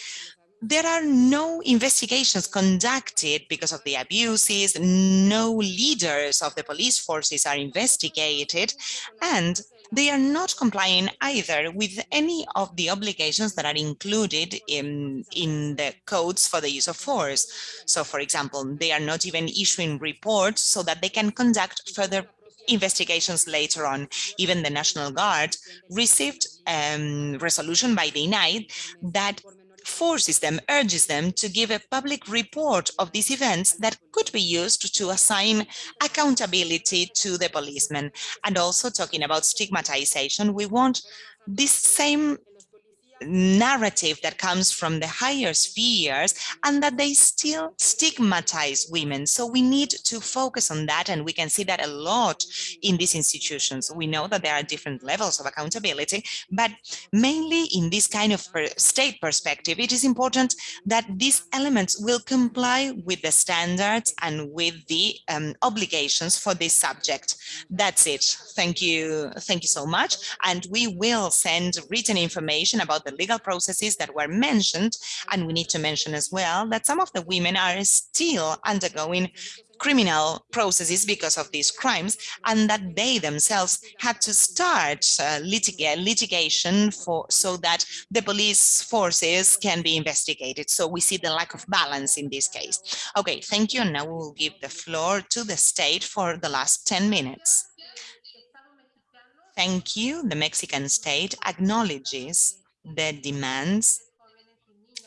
there are no investigations conducted because of the abuses, no leaders of the police forces are investigated, and they are not complying either with any of the obligations that are included in, in the codes for the use of force. So, for example, they are not even issuing reports so that they can conduct further investigations later on. Even the National Guard received a um, resolution by the night that forces them, urges them to give a public report of these events that could be used to assign accountability to the policemen. And also talking about stigmatization, we want this same narrative that comes from the higher spheres and that they still stigmatize women. So we need to focus on that and we can see that a lot in these institutions. We know that there are different levels of accountability, but mainly in this kind of state perspective, it is important that these elements will comply with the standards and with the um, obligations for this subject. That's it. Thank you. Thank you so much. And we will send written information about the the legal processes that were mentioned. And we need to mention as well that some of the women are still undergoing criminal processes because of these crimes and that they themselves had to start uh, litigation for so that the police forces can be investigated. So we see the lack of balance in this case. Okay, thank you. And now we will give the floor to the state for the last 10 minutes. Thank you. The Mexican state acknowledges the demands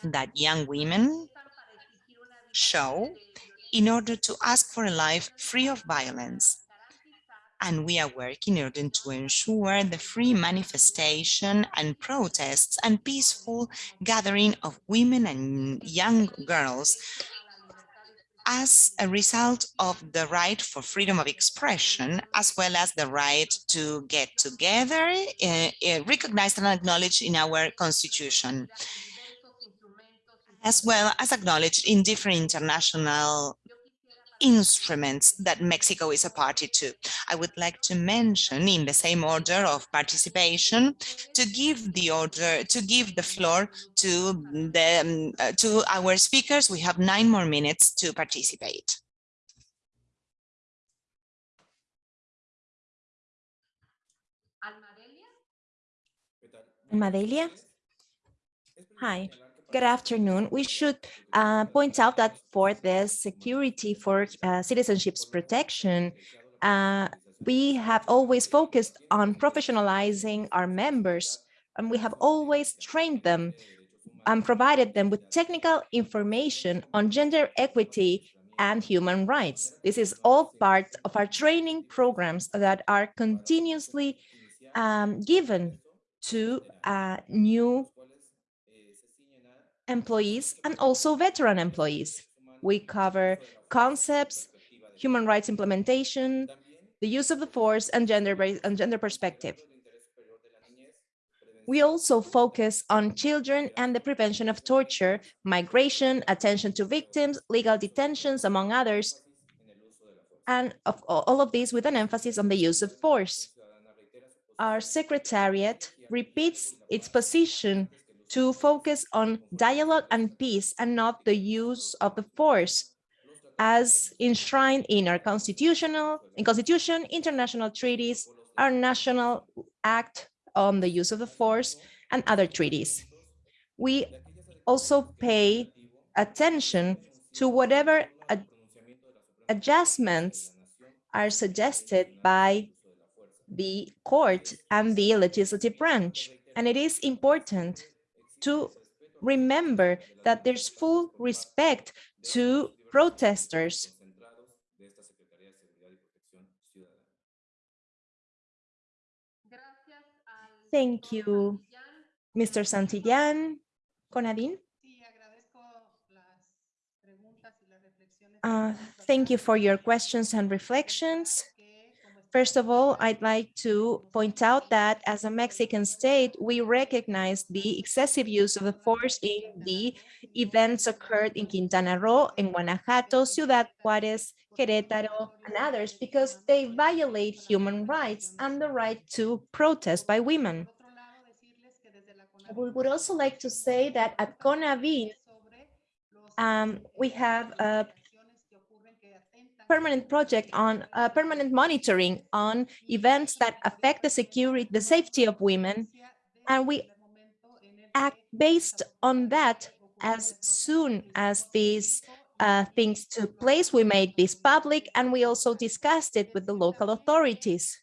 that young women show in order to ask for a life free of violence. And we are working in order to ensure the free manifestation and protests and peaceful gathering of women and young girls as a result of the right for freedom of expression, as well as the right to get together, uh, uh, recognized and acknowledged in our constitution, as well as acknowledged in different international instruments that Mexico is a party to. I would like to mention in the same order of participation to give the order to give the floor to the um, uh, to our speakers. We have nine more minutes to participate. Almadelia? Hi. Good afternoon. We should uh, point out that for the security for uh, citizenship's protection, uh, we have always focused on professionalizing our members and we have always trained them and provided them with technical information on gender equity and human rights. This is all part of our training programs that are continuously um, given to uh, new employees and also veteran employees. We cover concepts, human rights implementation, the use of the force and gender and gender perspective. We also focus on children and the prevention of torture, migration, attention to victims, legal detentions, among others, and of all of these with an emphasis on the use of force. Our secretariat repeats its position to focus on dialogue and peace and not the use of the force as enshrined in our constitutional in constitution, international treaties, our national act on the use of the force and other treaties. We also pay attention to whatever ad adjustments are suggested by the court and the legislative branch. And it is important to remember that there's full respect to protesters Thank you, Mr. Santillan. Conadine? Uh, thank you for your questions and reflections. First of all, I'd like to point out that as a Mexican state, we recognize the excessive use of the force in the events occurred in Quintana Roo, in Guanajuato, Ciudad Juárez, Querétaro, and others, because they violate human rights and the right to protest by women. We would also like to say that at CONAVIM, um, we have a permanent project on uh, permanent monitoring on events that affect the security, the safety of women. And we act based on that as soon as these uh, things took place. We made this public and we also discussed it with the local authorities.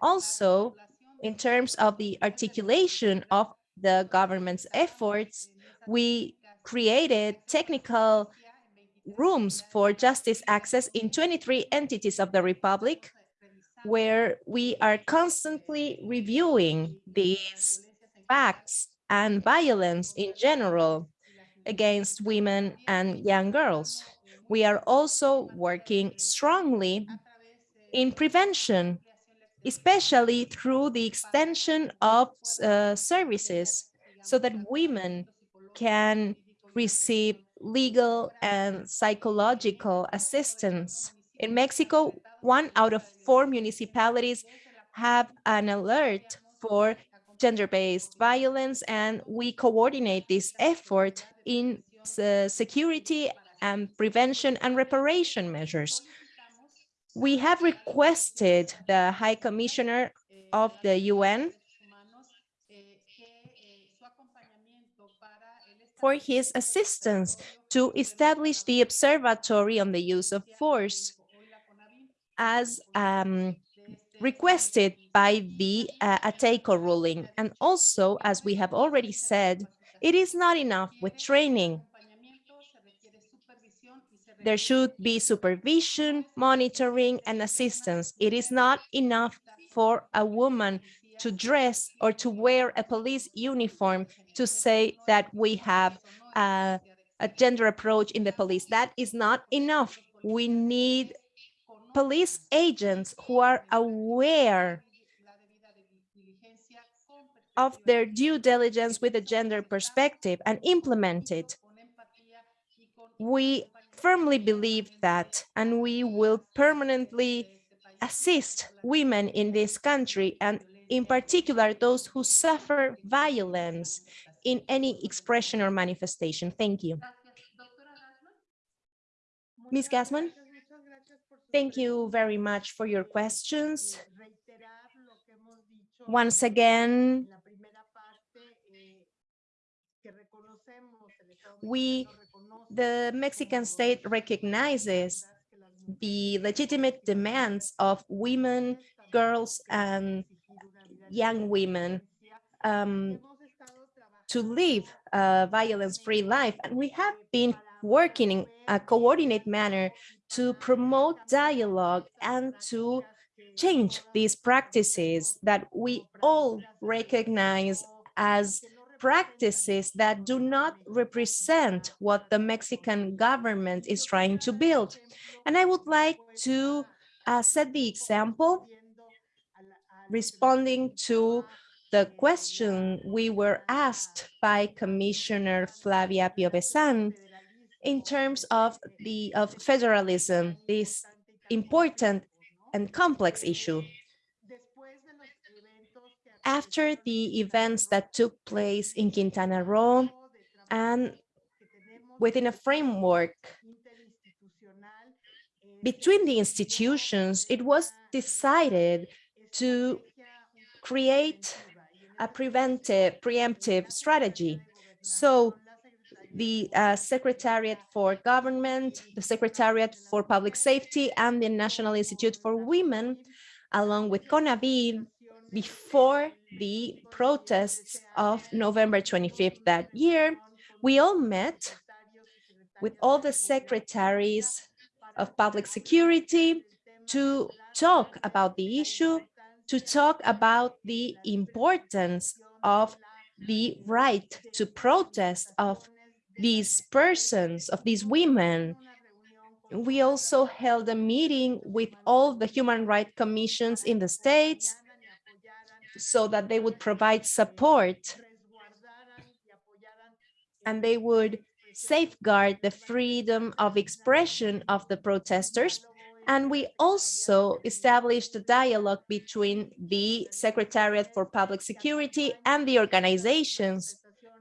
Also, in terms of the articulation of the government's efforts, we created technical rooms for justice access in 23 entities of the Republic, where we are constantly reviewing these facts and violence in general against women and young girls. We are also working strongly in prevention, especially through the extension of uh, services so that women can receive legal and psychological assistance. In Mexico, one out of four municipalities have an alert for gender-based violence, and we coordinate this effort in uh, security and prevention and reparation measures. We have requested the High Commissioner of the UN for his assistance to establish the observatory on the use of force as um, requested by the uh, Atenco ruling. And also, as we have already said, it is not enough with training. There should be supervision, monitoring, and assistance. It is not enough for a woman to dress or to wear a police uniform to say that we have a gender approach in the police. That is not enough. We need police agents who are aware of their due diligence with a gender perspective and implement it. We firmly believe that, and we will permanently assist women in this country and in particular those who suffer violence in any expression or manifestation. Thank you. Ms. Gassman, thank you very much for your questions. Once again, we, the Mexican state recognizes the legitimate demands of women, girls, and young women um, to live a violence-free life. And we have been working in a coordinated manner to promote dialogue and to change these practices that we all recognize as practices that do not represent what the Mexican government is trying to build. And I would like to uh, set the example responding to the question we were asked by Commissioner Flavia Piovesan in terms of the of federalism, this important and complex issue. After the events that took place in Quintana Roo and within a framework between the institutions, it was decided to create a preventive, preemptive strategy. So the uh, Secretariat for Government, the Secretariat for Public Safety, and the National Institute for Women, along with CONAVIM, before the protests of November 25th that year, we all met with all the secretaries of public security to talk about the issue, to talk about the importance of the right to protest of these persons, of these women. We also held a meeting with all the human rights commissions in the states so that they would provide support and they would safeguard the freedom of expression of the protesters. And we also established a dialogue between the Secretariat for Public Security and the organizations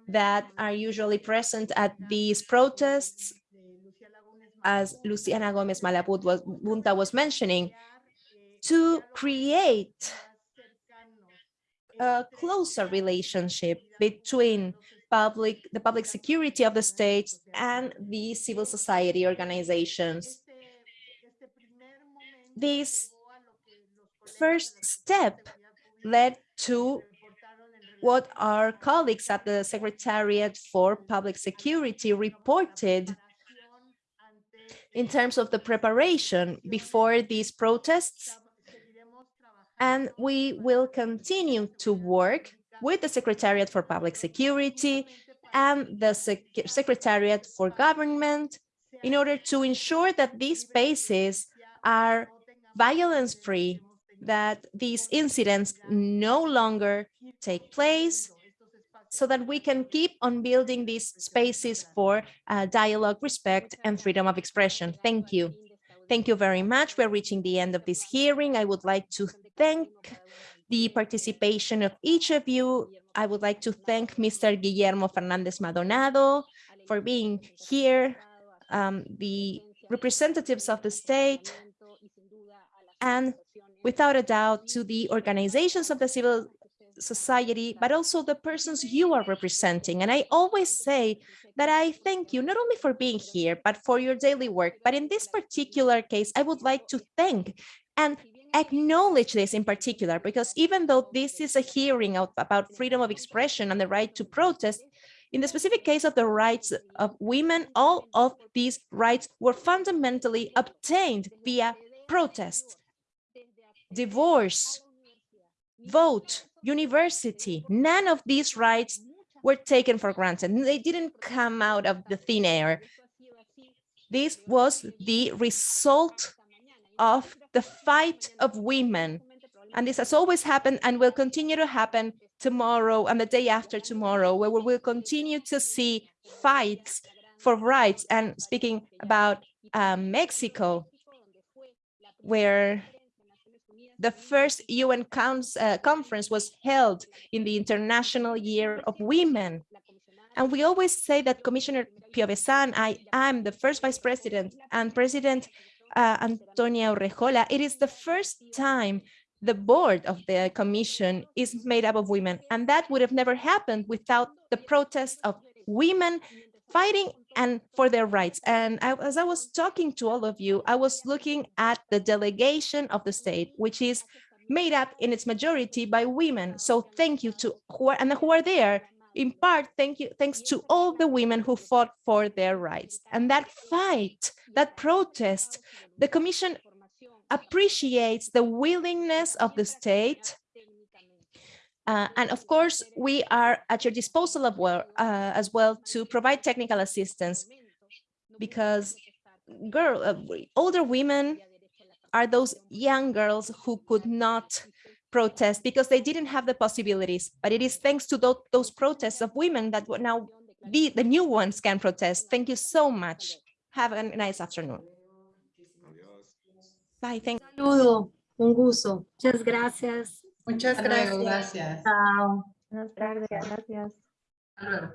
that are usually present at these protests, as Luciana Gomez Malabut was, was mentioning, to create a closer relationship between public, the public security of the states and the civil society organizations. This first step led to what our colleagues at the Secretariat for Public Security reported in terms of the preparation before these protests. And we will continue to work with the Secretariat for Public Security and the Sec Secretariat for Government in order to ensure that these spaces are violence-free that these incidents no longer take place so that we can keep on building these spaces for uh, dialogue, respect, and freedom of expression. Thank you. Thank you very much. We're reaching the end of this hearing. I would like to thank the participation of each of you. I would like to thank Mr. Guillermo Fernandez Maldonado for being here, um, the representatives of the state, and without a doubt to the organizations of the civil society, but also the persons you are representing. And I always say that I thank you not only for being here, but for your daily work. But in this particular case, I would like to thank and acknowledge this in particular, because even though this is a hearing of, about freedom of expression and the right to protest, in the specific case of the rights of women, all of these rights were fundamentally obtained via protests divorce, vote, university, none of these rights were taken for granted. They didn't come out of the thin air. This was the result of the fight of women. And this has always happened and will continue to happen tomorrow and the day after tomorrow, where we will continue to see fights for rights. And speaking about uh, Mexico, where the first UN uh, conference was held in the International Year of Women. And we always say that Commissioner Piovesan, I am the first vice president and President uh, Antonia Urrejola, it is the first time the board of the commission is made up of women. And that would have never happened without the protest of women fighting and for their rights. And I, as I was talking to all of you, I was looking at the delegation of the state, which is made up in its majority by women. So thank you to who are, and who are there in part, thank you, thanks to all the women who fought for their rights. And that fight, that protest, the Commission appreciates the willingness of the state. Uh, and of course, we are at your disposal of well, uh, as well to provide technical assistance because girl, uh, older women are those young girls who could not protest because they didn't have the possibilities. But it is thanks to those, those protests of women that now be the new ones can protest. Thank you so much. Have a nice afternoon. Bye. Thank Saludo, un gusto. Muchas gracias. Muchas Hasta luego, gracias. gracias. Chao. Buenas tardes. Gracias. Hasta luego.